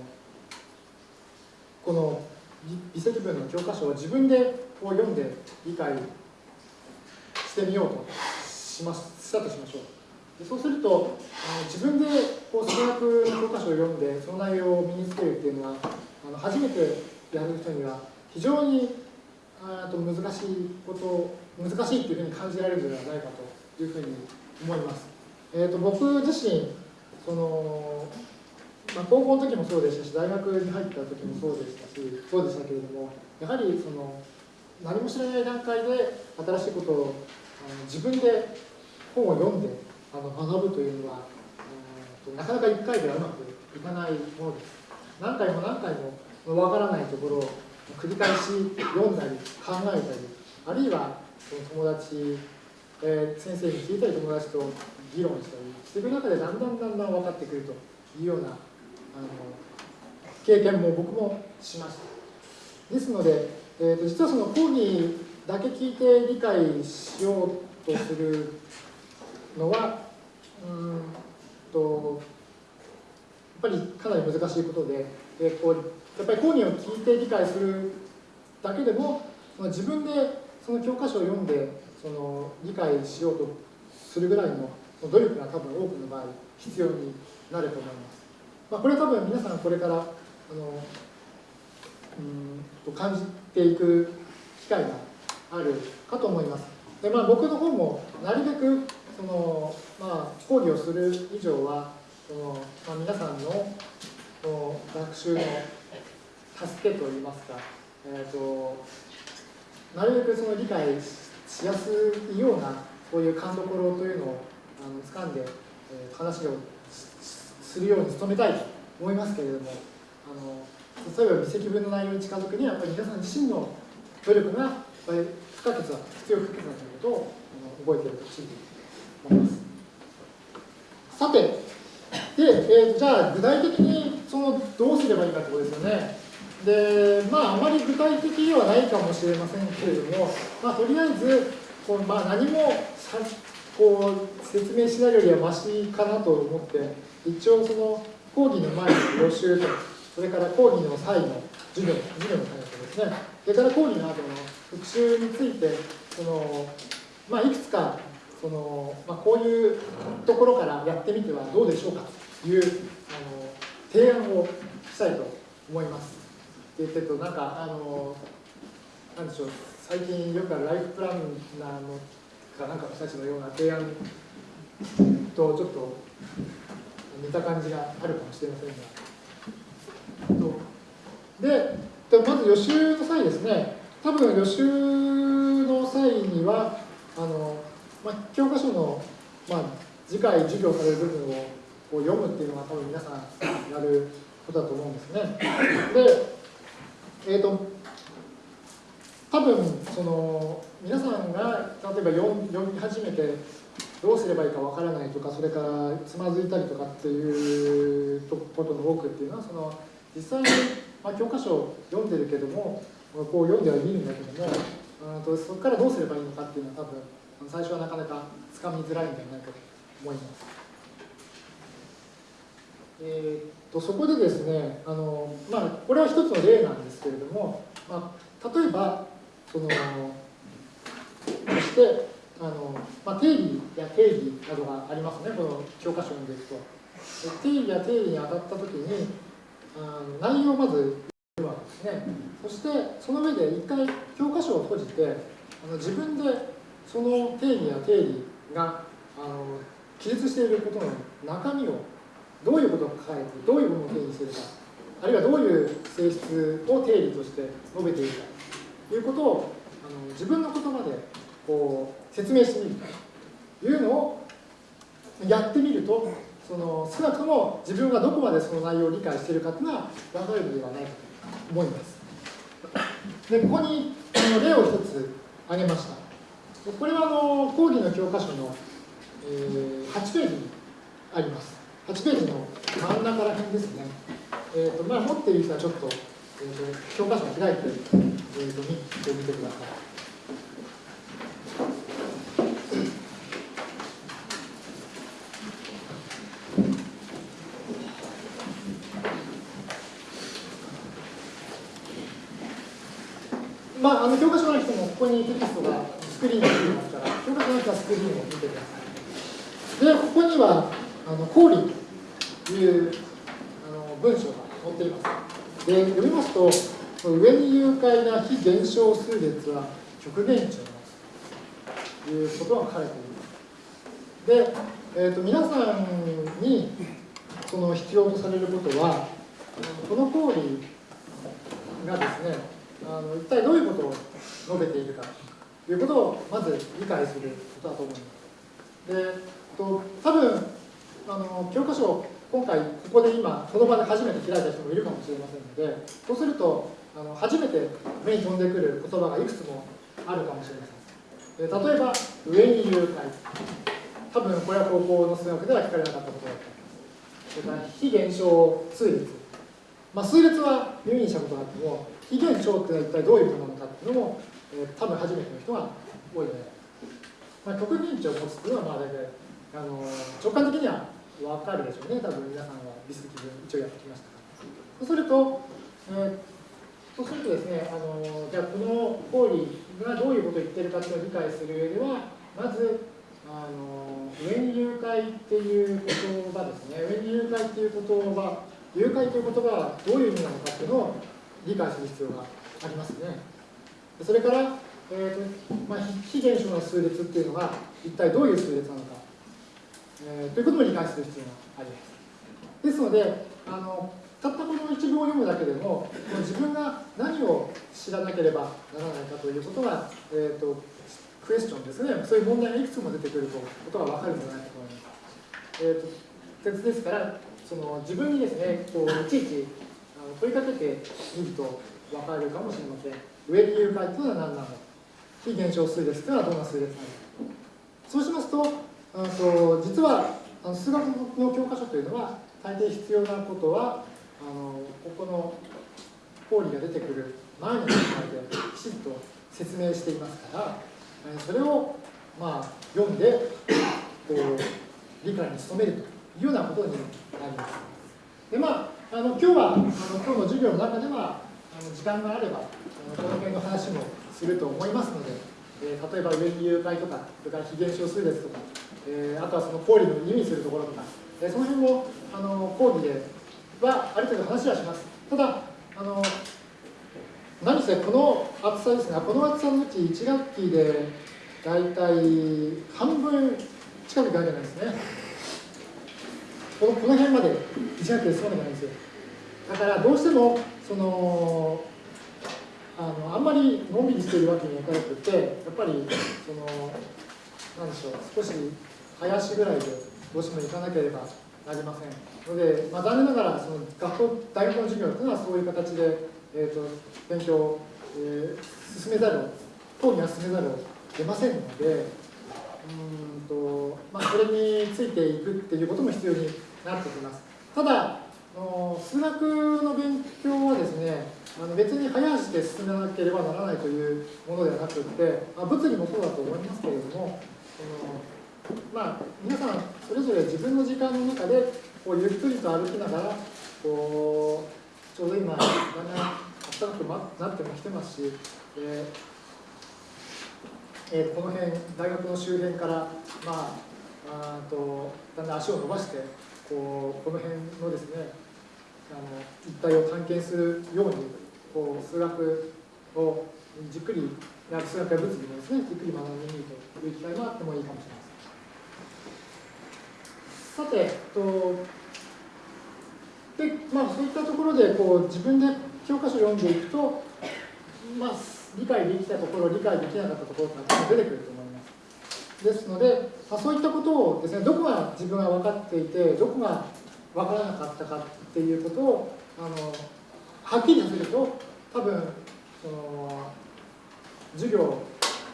この微積分の教科書を自分でこう読んで理解してみようとしますしたとしましょう。そうするとあの自分でこう数学の教科書を読んでその内容を身につけるっていうのはあの初めてやる人には非常にあと難しいこと難しいっていうふうに感じられるのではないかというふうに思います。えーと、僕自身その、まあ、高校の時もそうでしたし大学に入った時もそうでしたしそうでしたけれどもやはりその何も知らない段階で新しいことをあの自分で本を読んであの学ぶというのはなかなか1回ではうまくいかないものです。何回も何回もわからないところを繰り返し読んだり考えたりあるいは友達、えー、先生に聞いたり友達と議論したりしていく中でだんだんだんだん分かってくるというようなあの経験も僕もしました。ですので、えーと、実はその講義だけ聞いて理解しようとするのはうんとやっぱりかなり難しいことで、えー、こうやっぱり講義を聞いて理解するだけでもその自分でその教科書を読んでその理解しようとするぐらいの努力が多分多くの場合必要になると思います。まあ、これは多分皆さんこれからあのうんと感じていく機会があるかと思います。でまあ、僕の方もなるべくその、まあ、講義をする以上はその、まあ、皆さんのの学習の助けといいますか、えーと、なるべくその理解しやすいようなそういう勘どころというのをあの掴んで、えー、話をするように努めたいと思いますけれどもあの例えば微積分の内容に近づくにはやっぱり皆さん自身の努力が不可欠だ必要不可欠だということを覚えておいてほしいと思います。さてで、えー、じゃあ具体的にそのどうすればいいかということですよね。でまああまり具体的ではないかもしれませんけれども、まあ、とりあえずこう、まあ、何もこう説明しないよりはマシかなと思って一応その講義の前の予習とそれから講義の際の授業授業の際のですねそれから講義の後の復習についてその、まあ、いくつかその、まあ、こういうところからやってみてはどうでしょうかというあの提案をしたいと思います。でえっとなんかあのなんでしょう最近よくあるライフプランナーのかなんかの人たちのような提案とちょっと似た感じがあるかもしれませんが。で、まず予習の際ですね、多分予習の際には、あのまあ、教科書の、まあ、次回授業される部分をこう読むっていうのが多分皆さんやることだと思うんですね。で、えっ、ー、と、多分その皆さんが例えば読み始めてどうすればいいかわからないとかそれからつまずいたりとかっていうことの多くっていうのはその実際に、まあ、教科書を読んでるけどもこう読んでは見るんだけどもうんとそこからどうすればいいのかっていうのは多分最初はなかなかつかみづらいんじゃないかと思います。えーと、そこでですねあの、まあ、これは一つの例なんですけれども、まあ、例えばそのそしてあの、まあ、定義や定義などがありますね。この教科書にですと。定義や定義に当たった時にあの内容をまず言うわけですね。そしてその上で一回教科書を閉じてあの自分でその定義や定義があの記述していることの中身をどういうことを書かれてどういうものを定義するかあるいはどういう性質を定義として述べているかということをあの自分の言葉でこう説明してみるというのをやってみるとその少なくとも自分がどこまでその内容を理解しているかというのが分かるのではないかと思います。でここにあの例を一つ挙げました。これはあの講義の教科書の、えー、8ページにあります。8ページの真ん中ら辺ですね。えーとまあ、持っている人はちょっとえーと、教科書を開いて、えーと、見てみてください。まあ、あの教科書の人もここにテキストがクリーンが出てますから、教科書の人はスクリーンを見てください。で、ここには、あの、公理というあの文章が載っています。で読みますと上に誘拐な非減少数列は極限値を持つということが書かれています。で、えーと、皆さんにその必要とされることは、この講義がですね、あの一体どういうことを述べているかいうことをまず理解することだと思います。で、と多分あの教科書を今回ここで今この場で初めて開いた人もいるかもしれませんのでそうするとあの初めて目に飛んでくる言葉がいくつもあるかもしれません。例えば上に誘拐。多分これは高校の数学では聞かれなかったことだったそれから非現象数列まあ、数列は耳にしたことがあっても非現象ってのは一体どういうものなのかっていうのも、えー、多分初めての人が多いので、まあ、極認知を持つっていうのはまあ大体あの直感的には分かるでしょうね多分皆さんはビス基準一応やってきましたからそうすると、えー、そうするとですねあのじゃあこの行為がどういうことを言ってるかっていうのを理解する上ではまずあの上に誘拐っていう言葉ですね上に誘拐っていう言葉誘拐という言葉はどういう意味なのかっていうのを理解する必要がありますね。それから、えーとまあ、非現象の数列っていうのが一体どういう数列なのかえー、ということも理解する必要があります。ですので、あのたったこの一文を読むだけでも、自分が何を知らなければならないかということが、えーと、クエスチョンですね、そういう問題がいくつも出てくることが分かるんじゃないかと思います。えーと、鉄ですから、その自分にですね、こういちいち問いかけてみると分かるかもしれません。上に誘拐というのは何なの？か、非現象数列というのはどんな数列なの？か。そうしますと、あと実はあの数学の教科書というのは大抵必要なことはあのここの講義が出てくる前の段階できちんと説明していますからそれをまあ読んでこう理解に努めるというようなことになります。でまあ、あの今日はあの今日の授業の中ではの時間があればこの辺の話もすると思いますので、えー、例えば上に誘拐とかそれから非現象数列とかえー、あとはその講義の意味するところとか、えー、その辺もあの講義ではある程度話はします。ただあの何せこの厚さですが、この厚さのうち1学期で大体半分近くいかなきゃないですね。このこの辺まで1学期で済まないんですよ。だからどうしてもそのあのあんまりのんびりしているわけにはいかなくて、やっぱりそのなんでしょう少し林ぐらいでどうしても行かなければなりません。ので、まあ、残念ながらその学校大学の授業というのはそういう形で、えーと、勉強を、えー、進めざるを講義は進めざるを得ませんのでうんと、まあ、それについていくっていうことも必要になってきます。ただの数学の勉強はですねあの別に早足で進めなければならないというものではなくて、まあ、物理もそうだと思いますけれどもそのまあ、皆さんそれぞれ自分の時間の中でこうゆっくりと歩きながらこうちょうど今だんだん暖かくなってもきてますし、えーえー、この辺大学の周辺からまああとだんだん足を伸ばしてこうこの辺のですねあの一帯を探検するようにこう数学をじっくり数学や物理もですねじっくり学んでみるという機会があってもいいかもしれません。さて、とでまあ、そういったところでこう自分で教科書を読んでいくと、まあ、理解できたところ、理解できなかったところが出てくると思います。ですので、まあ、そういったことをですね、どこが自分が分かっていて、どこが分からなかったかっていうことを、あのはっきりさせると、多分その授業を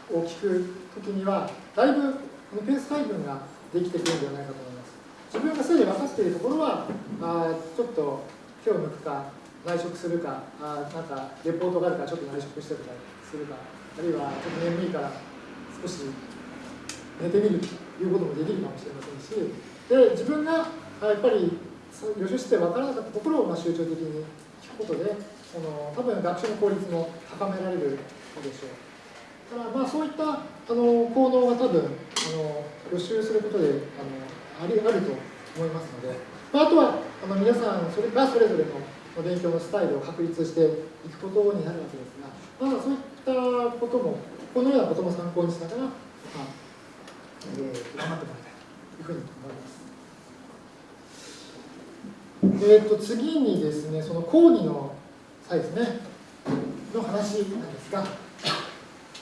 聞くときには、だいぶこのペース配分ができてくるんではないかと思います。自分がすでに分かっているところはあちょっと手を抜くか内職するかあなんかレポートがあるからちょっと内職してたりするかあるいはちょっと眠いから少し寝てみるということもできるかもしれませんしで自分がやっぱり予習して分からなかったところをま集中的に聞くことでその多分学習の効率も高められるのでしょう。だからまあそういったあの行動が多分あの予習することであのありあると思いますので、まあ、あとはあの皆さんそれがそれぞれの勉強のスタイルを確立していくことになるわけですが、まあ、そういったこともこのようなことも参考にしながら、まあえー、頑張ってもらいたいというふうに思います。えー、と次にですね、その講義の際ですね、の話なんですが、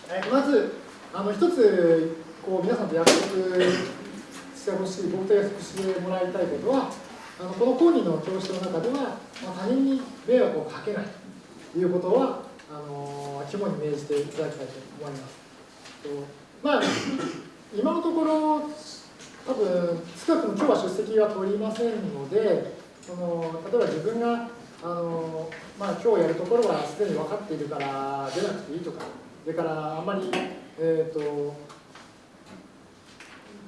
えー、まず、あの一つこう皆さんと約束してほしい、僕と約束してもらいたいことは、あのこの講義の教室の中では、まあ、他人に迷惑をかけないということは、あの肝に銘じていただきたいと思います。まあ、今のところ、多分少なくとも今日は出席は取りませんので、その例えば自分があの、まあ、今日やるところはすでに分かっているから出なくていいとか、それからあんまり、えーと、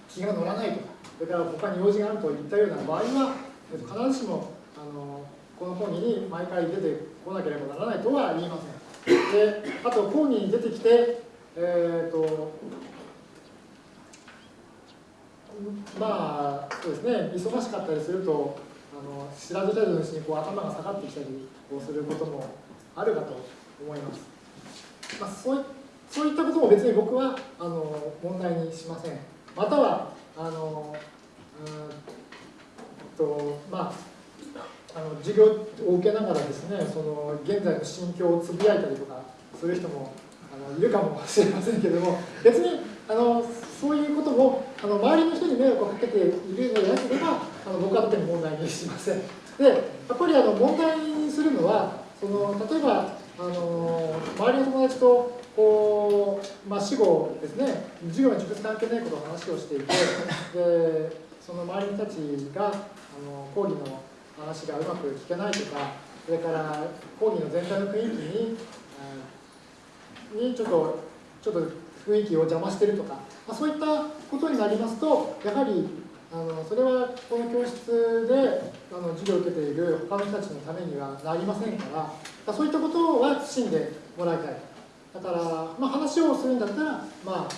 気が乗らないとか、それから他に用事があるといったような場合は、必ずしもあのこの講義に毎回出てこなければならないとは言いません。であと講義に出てきて、えーとまあそうですね。忙しかったりするとの知らず知らずのうちにこう頭が下がってきたりこうすることもあるかと思います。まあ、そういそういったことも別に僕はあの問題にしません。またはあのうんとまああの授業を受けながらですねその現在の心境をつぶやいたりとかする人もあのいるかもしれませんけども別にあのそういうこともあの周りの人に迷惑をかけているのでなければあの僕は特に問題にしません。でやっぱりあの問題にするのはその例えばあの周りの友達とこう、まあ、死後ですね授業に直接関係ないことを話をしていてでその周りの人たちがあの講義の話がうまく聞けないとかそれから講義の全体の雰囲気ににちょっとちょっと雰囲気を邪魔してるとか、まあ、そういったことになりますとやはりあのそれはこの教室であの授業を受けている他の人たちのためにはなりませんからそういったことは慎んでもらいたいだから、まあ、話をするんだったら、まあ、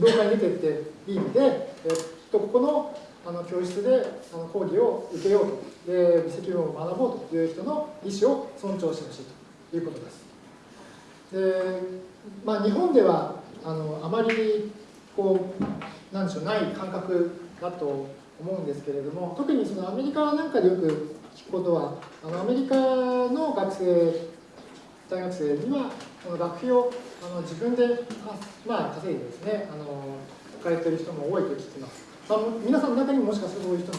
業界に出てっていい意味で、えっと、ここのあの教室であの講義を受けようとで微積分を学ぼうという人の意思を尊重してほしいということです。でまあ、日本ではあのあまりこうなんでしょうない感覚だと思うんですけれども特にそのアメリカなんかでよく聞くことはあのアメリカの学生大学生にはこの学費をあの自分で、まあ、稼いでですねあの使えてる人も多いと聞きます、まあ、皆さんの中にもしかするとそういう人も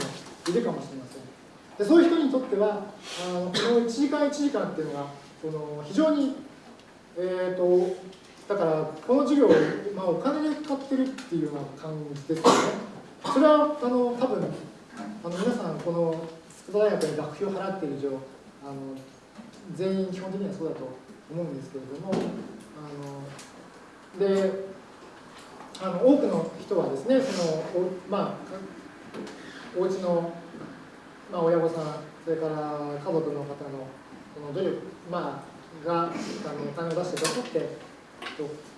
いるかもしれません。でそういう人にとってはあのこの1時間1時間っていうのがその非常にえーと、だからこの授業、まあ、お金で買ってるっていうような感じですよね。それはあの多分あの皆さんこの筑波大学に学費を払っている以上あの全員基本的にはそうだと思うんですけれどもあのであの多くの人はですねそのおまあお家のまあ、親御さんそれから家族の方のその努力まあがあのお金を出してくださって、と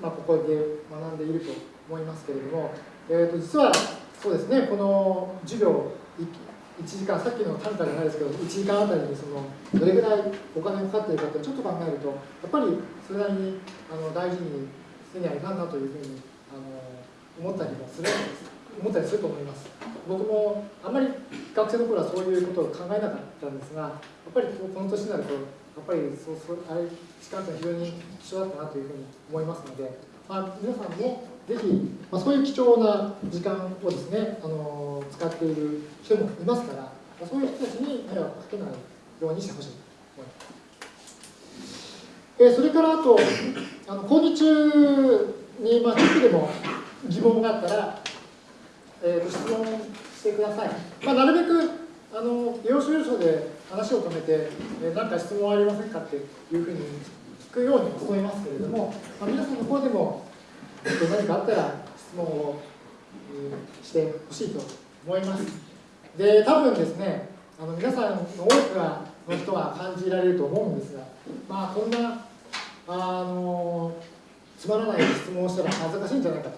まあ、ここで学んでいると思いますけれども、えー、と実はそうですねこの授業1時間さっきの単価じゃないですけど1時間あたりにそのどれぐらいお金かかっているかってちょっと考えるとやっぱりそれなりにあの大事にせにはいかんなというふうにあの思ったりもする思ったりすると思います。僕もあんまり学生の頃はそういうことを考えなかったんですがやっぱりこの年になるとっぱりそうそうあれ時間って非常に貴重だったなというふうに思いますので、まあ、皆さんもぜひ、まあ、そういう貴重な時間をですね、あの使っている人もいますから、まあ、そういう人たちに迷惑をかけないようにしてほしいと思います。え、それからあと、あの講義中に、まあ、ちょっとでも疑問があったら、えー、と質問してください。まあ、なるべくあの要所要所で話を止めて、え何か質問ありませんかっていうふうに聞くように思いますけれども、まあ、皆さんの方でも何かあったら質問を、してほしいと思います。で、多分ですね、あの皆さんの多くの人は感じられると思うんですが、まあ、こんなあのつまらない質問をしたら恥ずかしいんじゃないかと,、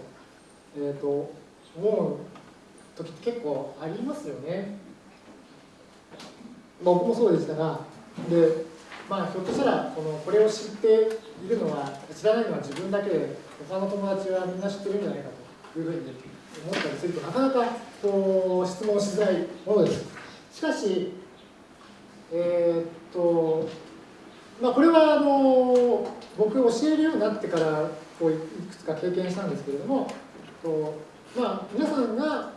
えーと思う時って結構ありますよね。僕もそうでしたがで、まあ、ひょっとしたらこのこれを知っているのは知らないのは自分だけで他の友達はみんな知ってるんじゃないかというふうに思ったりするとなかなかこう質問しづらいものです。しかし、えー、っとまあ、これはあの僕教えるようになってからこういくつか経験したんですけれどもこう、まあ、皆さんが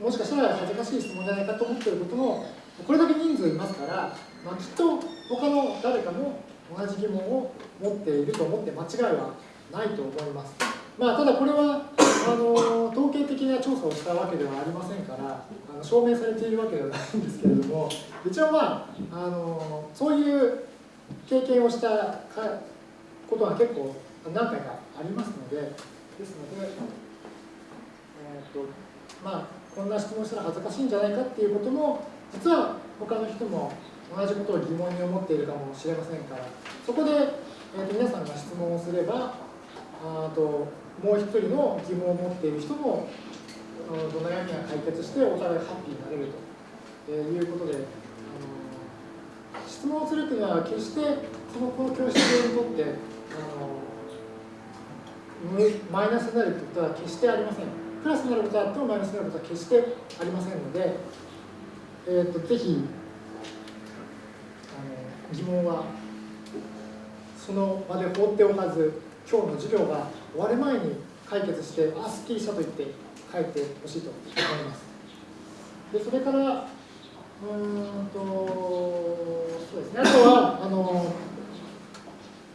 もしかしたら恥ずかしい質問じゃないかと思っていることもこれだけ人数いますから、まあ、きっと他の誰かも同じ疑問を持っていると思って間違いはないと思います。まあ、ただこれはあの統計的な調査をしたわけではありませんからあの証明されているわけではないんですけれども一応まああのそういう経験をしたことが結構何回かありますのでですので、えーとまあ、こんな質問したら恥ずかしいんじゃないかっていうことも実は他の人も同じことを疑問に思っているかもしれませんからそこで、えーと、皆さんが質問をすればあともう一人の疑問を持っている人もどの悩みが解決してお互いハッピーになれるということであの質問をするというのは決してそのこの教室にとってあのマイナスになるということは決してありません。プラスになることはあってもマイナスになることは決してありませんので、えーと、ぜひあの疑問はその場で放っておかず今日の授業が終わる前に解決してあすっきりしたと言って帰ってほしいと思いますでそれからうんとそうですねあとはあの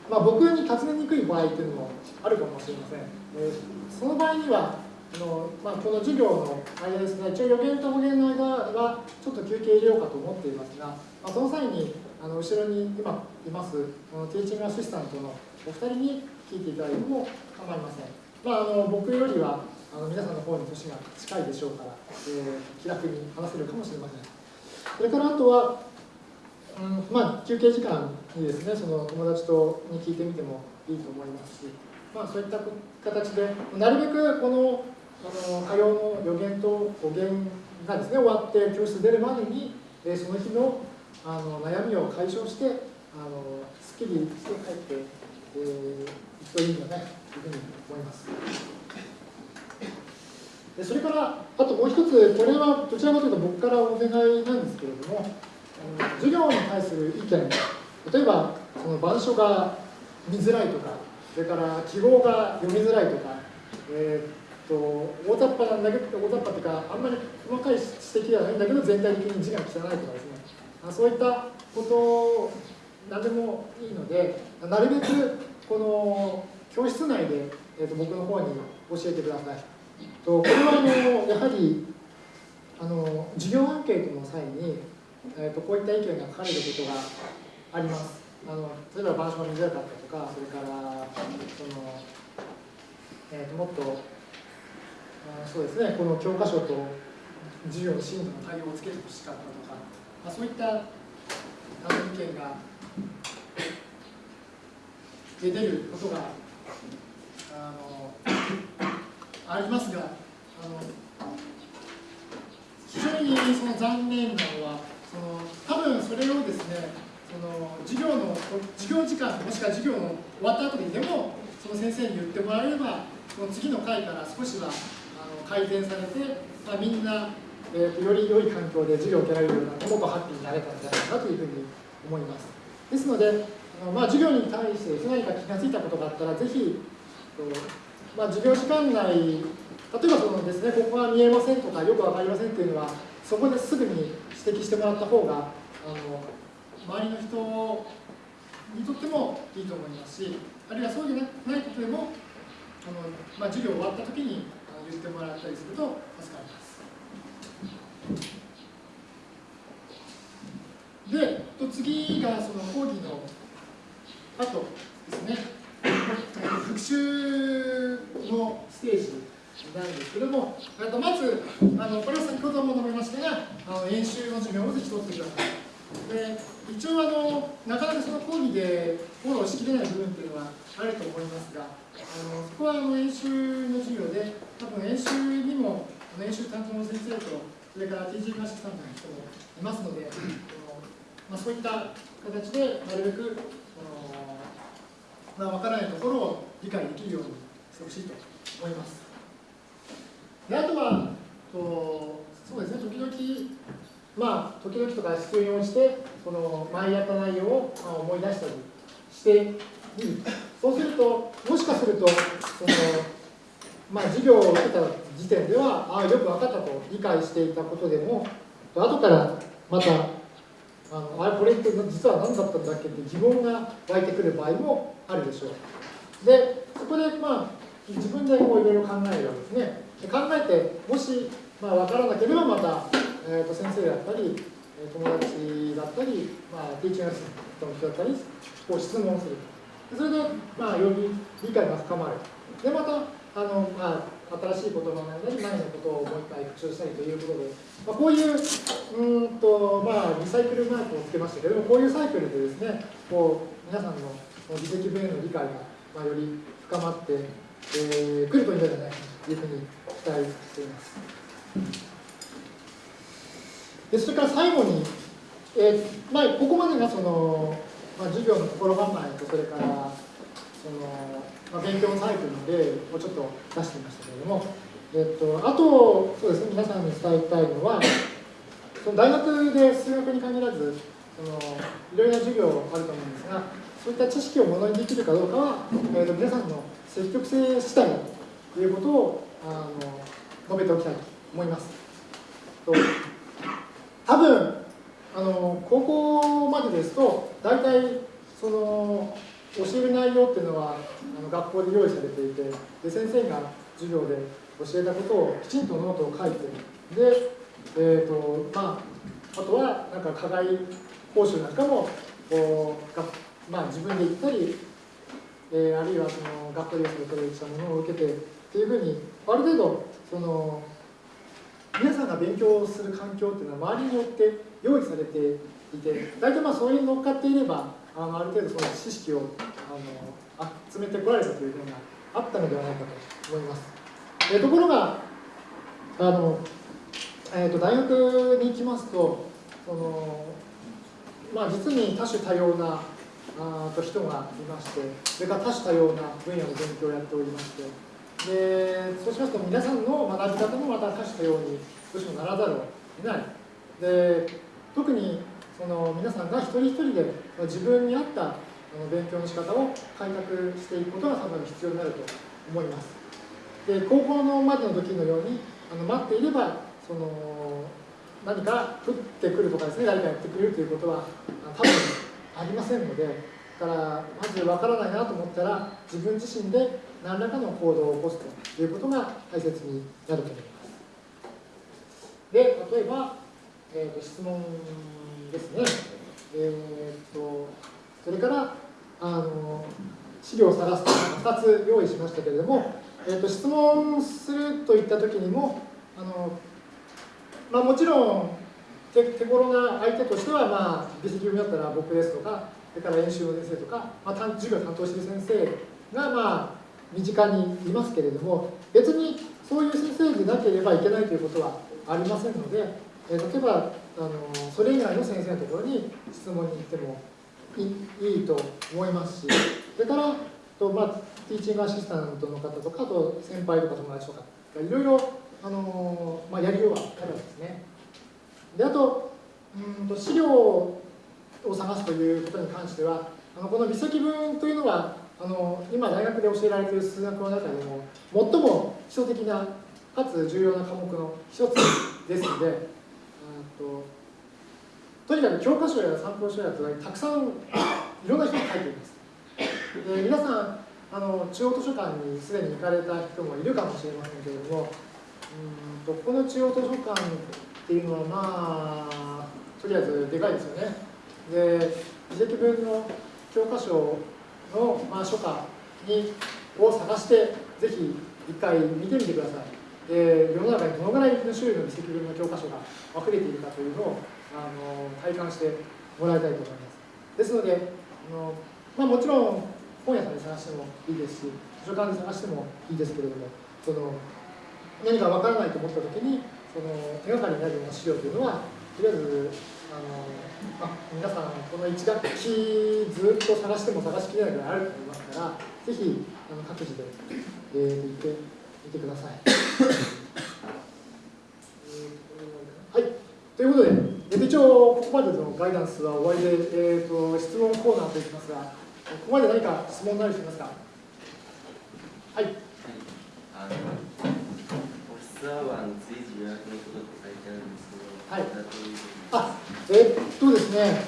まあ、僕に尋ねにくい場合っていうのもあるかもしれません。えー、その場合にはあの、まあ、この授業の間ですね、一応予言と保言の間はちょっと休憩入れようかと思っていますが、まあ、その際にあの後ろに今いますティーチングアシスタントのお二人に聞いていただいても構いません。まあ、あの僕よりはあの皆さんの方に年が近いでしょうから、えー、気楽に話せるかもしれません。それからあとは、うん、まあ、休憩時間にですね、その友達とに聞いてみてもいいと思いますし、まあ、そういった形で、なるべくこのの火曜の予言と語源がですね、終わって教室出るまでに、えその日のあの悩みを解消して、あのすっきりして帰って、えー、いくといいんだねというふうに思います。でそれから、あともう一つ、これはどちらかというと僕からお願いなんですけれどもあの、授業に対する意見、例えばその板書が見づらいとか、それから記号が読みづらいとか、えー、と大雑把なんだけど、大雑把っていうか、あんまり細かい指摘ではないんだけど、全体的に字が汚いとかですね、そういったこと何でもいいので、なるべくこの教室内で、えー、と僕の方に教えてください。とこれはあのやはりあの授業アンケートの際にえーと、こういった意見が書かれることがあります。あの例えば板書が見づらかったとか、それからその、えーと、もっとそうですね、この教科書と授業の進度の対応をつけてほしかったとか、まあ、そういったあの意見が出てることがあのありますが、あの非常にその残念なのは、その多分それをですねその授業の授業時間もしくは授業の終わった後にでもその先生に言ってもらえればその次の回から少しは改善されて、まあ、みんな、えーと、より良い環境で授業を受けられるようなもっとハッピーになれたんじゃないかなというふうに思います。ですのであの、まあ、授業に対して何か気が付いたことがあったらぜひ、まあ、授業時間内例えばそのですねここが見えませんとかよく分かりませんっていうのはそこですぐに指摘してもらった方があの周りの人にとってもいいと思いますしあるいはそうでないことでもあの、まあ、授業終わった時に言ってもらったりすると助かります。で、次がその講義の後ですね、復習のステージなんですけども、あとまず、あのこれは先ほども述べましたが、あの演習の授業をぜひ取ってください。で一応あの、なかなかその講義でフォローしきれない部分というのはあると思いますが、あのそこはあの演習の授業で、多分演習にも演習担当の先生と、それから TG クラシックさんの人もいますので、あのまあ、そういった形でなるべくまあ、分からないところを理解できるようにしてほしいと思います。であとはとそうですね時々まあ時々とか必要に応じてその前やった内容を思い出したりしてみるそうするともしかするとそのまあ授業を受けた時点ではああよく分かったと理解していたことでも後からまたあのあれこれって実は何だったんだっけって疑問が湧いてくる場合もあるでしょう。でそこでまあ自分でこういろいろ考えるわけですね。考えてもし、まあ、分からなければまた、えー、と先生だったり友達だったり、まあ、ティーチングアスの人だったりこう質問するそれで、まあ、より理解が深まるでまたあの、まあ、新しい言葉なり前のことをもう一回復習したりということで、まあ、こういううんと、まあ、リサイクルマークをつけましたけれどもこういうサイクルでですねこう皆さんの自責分への理解が、まあ、より深まってえー、来るといいんじゃないかというふうに期待しています。でそれから最後に、えーまあ、ここまでがその、まあ、授業の心構えとそれからその、まあ、勉強のサイクルの例をちょっと出してみましたけれども、えーと、あとそうですね皆さんに伝えたいのはその大学で数学に限らずそのいろいろな授業あると思うんですがそういった知識をものにできるかどうかは、えーと皆さんの積極性次第ということをあの述べておきたいと思います。と多分あの高校までですと大体その教える内容っていうのはあの学校で用意されていてで先生が授業で教えたことをきちんとノートを書いてで、えーとまあ、あとはなんか課外講習なんかもこうまあ、自分で行ったりえー、あるいはその学校でそれしたものを受けてっていうふうにある程度その皆さんが勉強する環境っていうのは周りによって用意されていて大体まあそういうに乗っかっていればあのある程度その知識をあの集めてこられたという点があったのではないかと思います。え、ところがあの、えー、と大学に行きますとそのまあ実に多種多様なあと人がいましてそれから多種多様な分野の勉強をやっておりましてでそうしますと皆さんの学び方もまた多種多様にどうしてもならざるを得ないで特にその皆さんが一人一人で自分に合った勉強の仕方を開拓していくことが多分必要になると思います。で高校のまでの時のようにあの待っていればその何か降ってくるとかですね誰かやってくれるということは多分ありませんのでだからまず分からないなと思ったら自分自身で何らかの行動を起こすということが大切になると思います。で例えば、えーと、質問ですね。えーと、それからあの資料を探すと2つ用意しましたけれども、えーと、質問するといった時にもあの、まあ、もちろん手手頃な相手としては、まあ、美籍組だったら僕ですとか、それから演習の先生とか、まあ、授業担当している先生が、まあ、身近にいますけれども、別にそういう先生でなければいけないということはありませんので、え例えばあの、それ以外の先生のところに質問に行ってもいいいと思いますし、それからと、まあ、ティーチングアシスタントの方とか、あと先輩とか友達とか、いろいろあの、まあ、やりようはあるんですね。であとうんと資料を探すということに関してはあのこの微積分というのはあの今大学で教えられている数学の中でも最も基礎的なかつ重要な科目の一つですのでとにかく教科書や参考書やとたくさん <coughs> いろんな人が書いています。で皆さんあの中央図書館にすでに行かれた人もいるかもしれませんけれどもうんとこの中央図書館っていうのはまあとりあえずでかいですよね。で遺跡分の教科書の、まあ、書家を探してぜひ一回見てみてください。で世の中にどのぐらいの種類の遺跡分の教科書が溢れているかというのをあの体感してもらいたいと思います。ですのであの、まあ、もちろん本屋さんで探してもいいですし図書館で探してもいいですけれどもその何かわからないと思った時にその手がかりになるような資料というのはとりあえずあのまあ皆さんこの1学期ずっと探しても探しきれないぐらいあると思いますからぜひあの各自で、えー、行って見てください。はい、ということで、えー、と一応ここまでのガイダンスは終わりで、えーと、質問コーナーといきますが、ここまで何か質問なりしますか？はい。はい、あのオフィスアワー予約のことって書いてあるんですけど、はい、あえ、っとですね、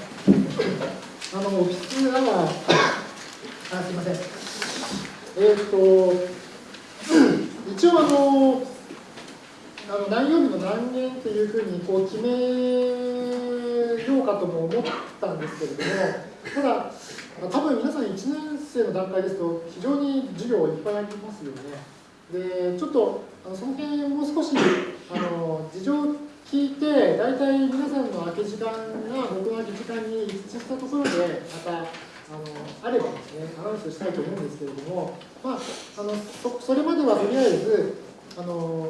あのオフィスアワー、あすみません。えっ、と、一応あの、あの何曜日の何年っていうふうにこう決めようかとも思ったんですけれども、ただ、多分皆さん1年生の段階ですと、非常に授業いっぱいありますよね。で、ちょっとあのその辺もう少しあの事情を聞いて、大体皆さんの空き時間が僕の空き時間に一致したところで、またあのあればですね、アナウンスしたいと思うんですけれども、まあ、あのそそれまではとりあえず、あの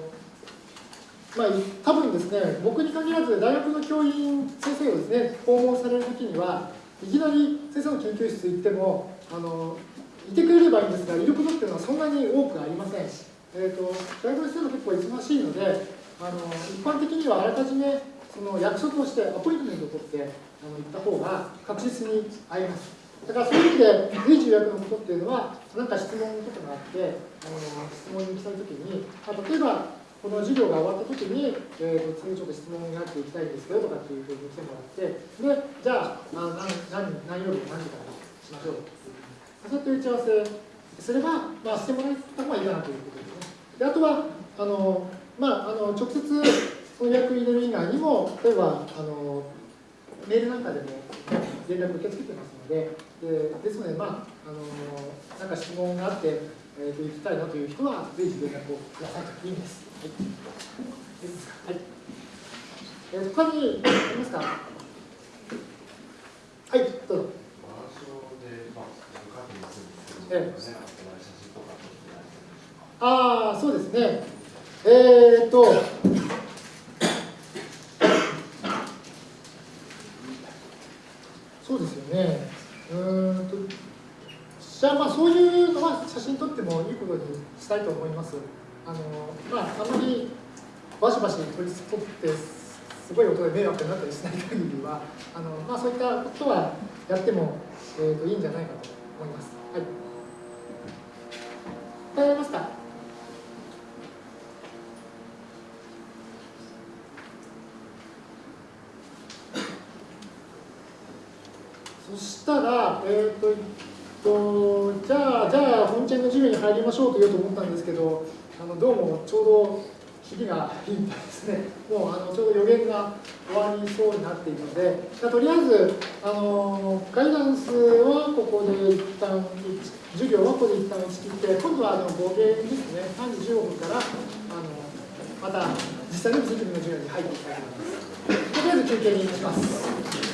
まあ、多分ですね、僕に限らず、大学の教員先生をですね、訪問されるときには、いきなり先生の研究室行っても、あのいてくれればいいんですが、いることっていうのはそんなに多くありません。えーと、大学の先生も結構忙しいので、あの一般的にはあらかじめその約束をして、アポイントメントを取ってあの行った方が確実に会えます。だからそういう意味で、随時予約のことっていうのは、何か質問とかがあって、あの質問に来たときに、あ例えば、この授業が終わったときに、えー、次ちょっと質問があっていきたいんですけどとかっていうふうに来てもらって、で、じゃあ、あ何何何曜日何時からしましょうそうやって打ち合わせすれば、まあ、してもらった方がいいかなということですね。であとは、あのまあ、あの直接その予約入れる以外にも、例えばあのメールなんかでも連絡受け付けてますので、でですので、まあ、あのなんか質問があって、えー、と行きたいなという人は、ぜひ連絡をくださいという意味です。はい。ですはい。えー、他にありますか？はい、どうぞ。マンションで、まあ。ああ、そうですね。えー、っと、そうですよね。うんと、じゃあまあそういうのは写真撮ってもいいことにしたいと思います。あのまああまりバシバシ撮ってすごい音で迷惑になったりしない限りは、あのまあそういったことはやっても、えー、といいんじゃないかと思います。はい。答えますか？そしたら、えっ、と、えっと、じゃあ、じゃあ、本チェンの授業に入りましょうと言おうと思ったんですけど、あのどうもちょうど切りがいいみたいですね。もうあのちょうど予言が終わりそうになっているので、じゃとりあえず、あのガイダンスはここで一旦、授業はここで一旦打ち切って、今度はあの語源ですね、3時15分から、あのまた実際の実技の授業に入っていきたいと思います。とりあえず休憩にします。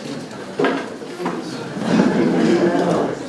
Thank you.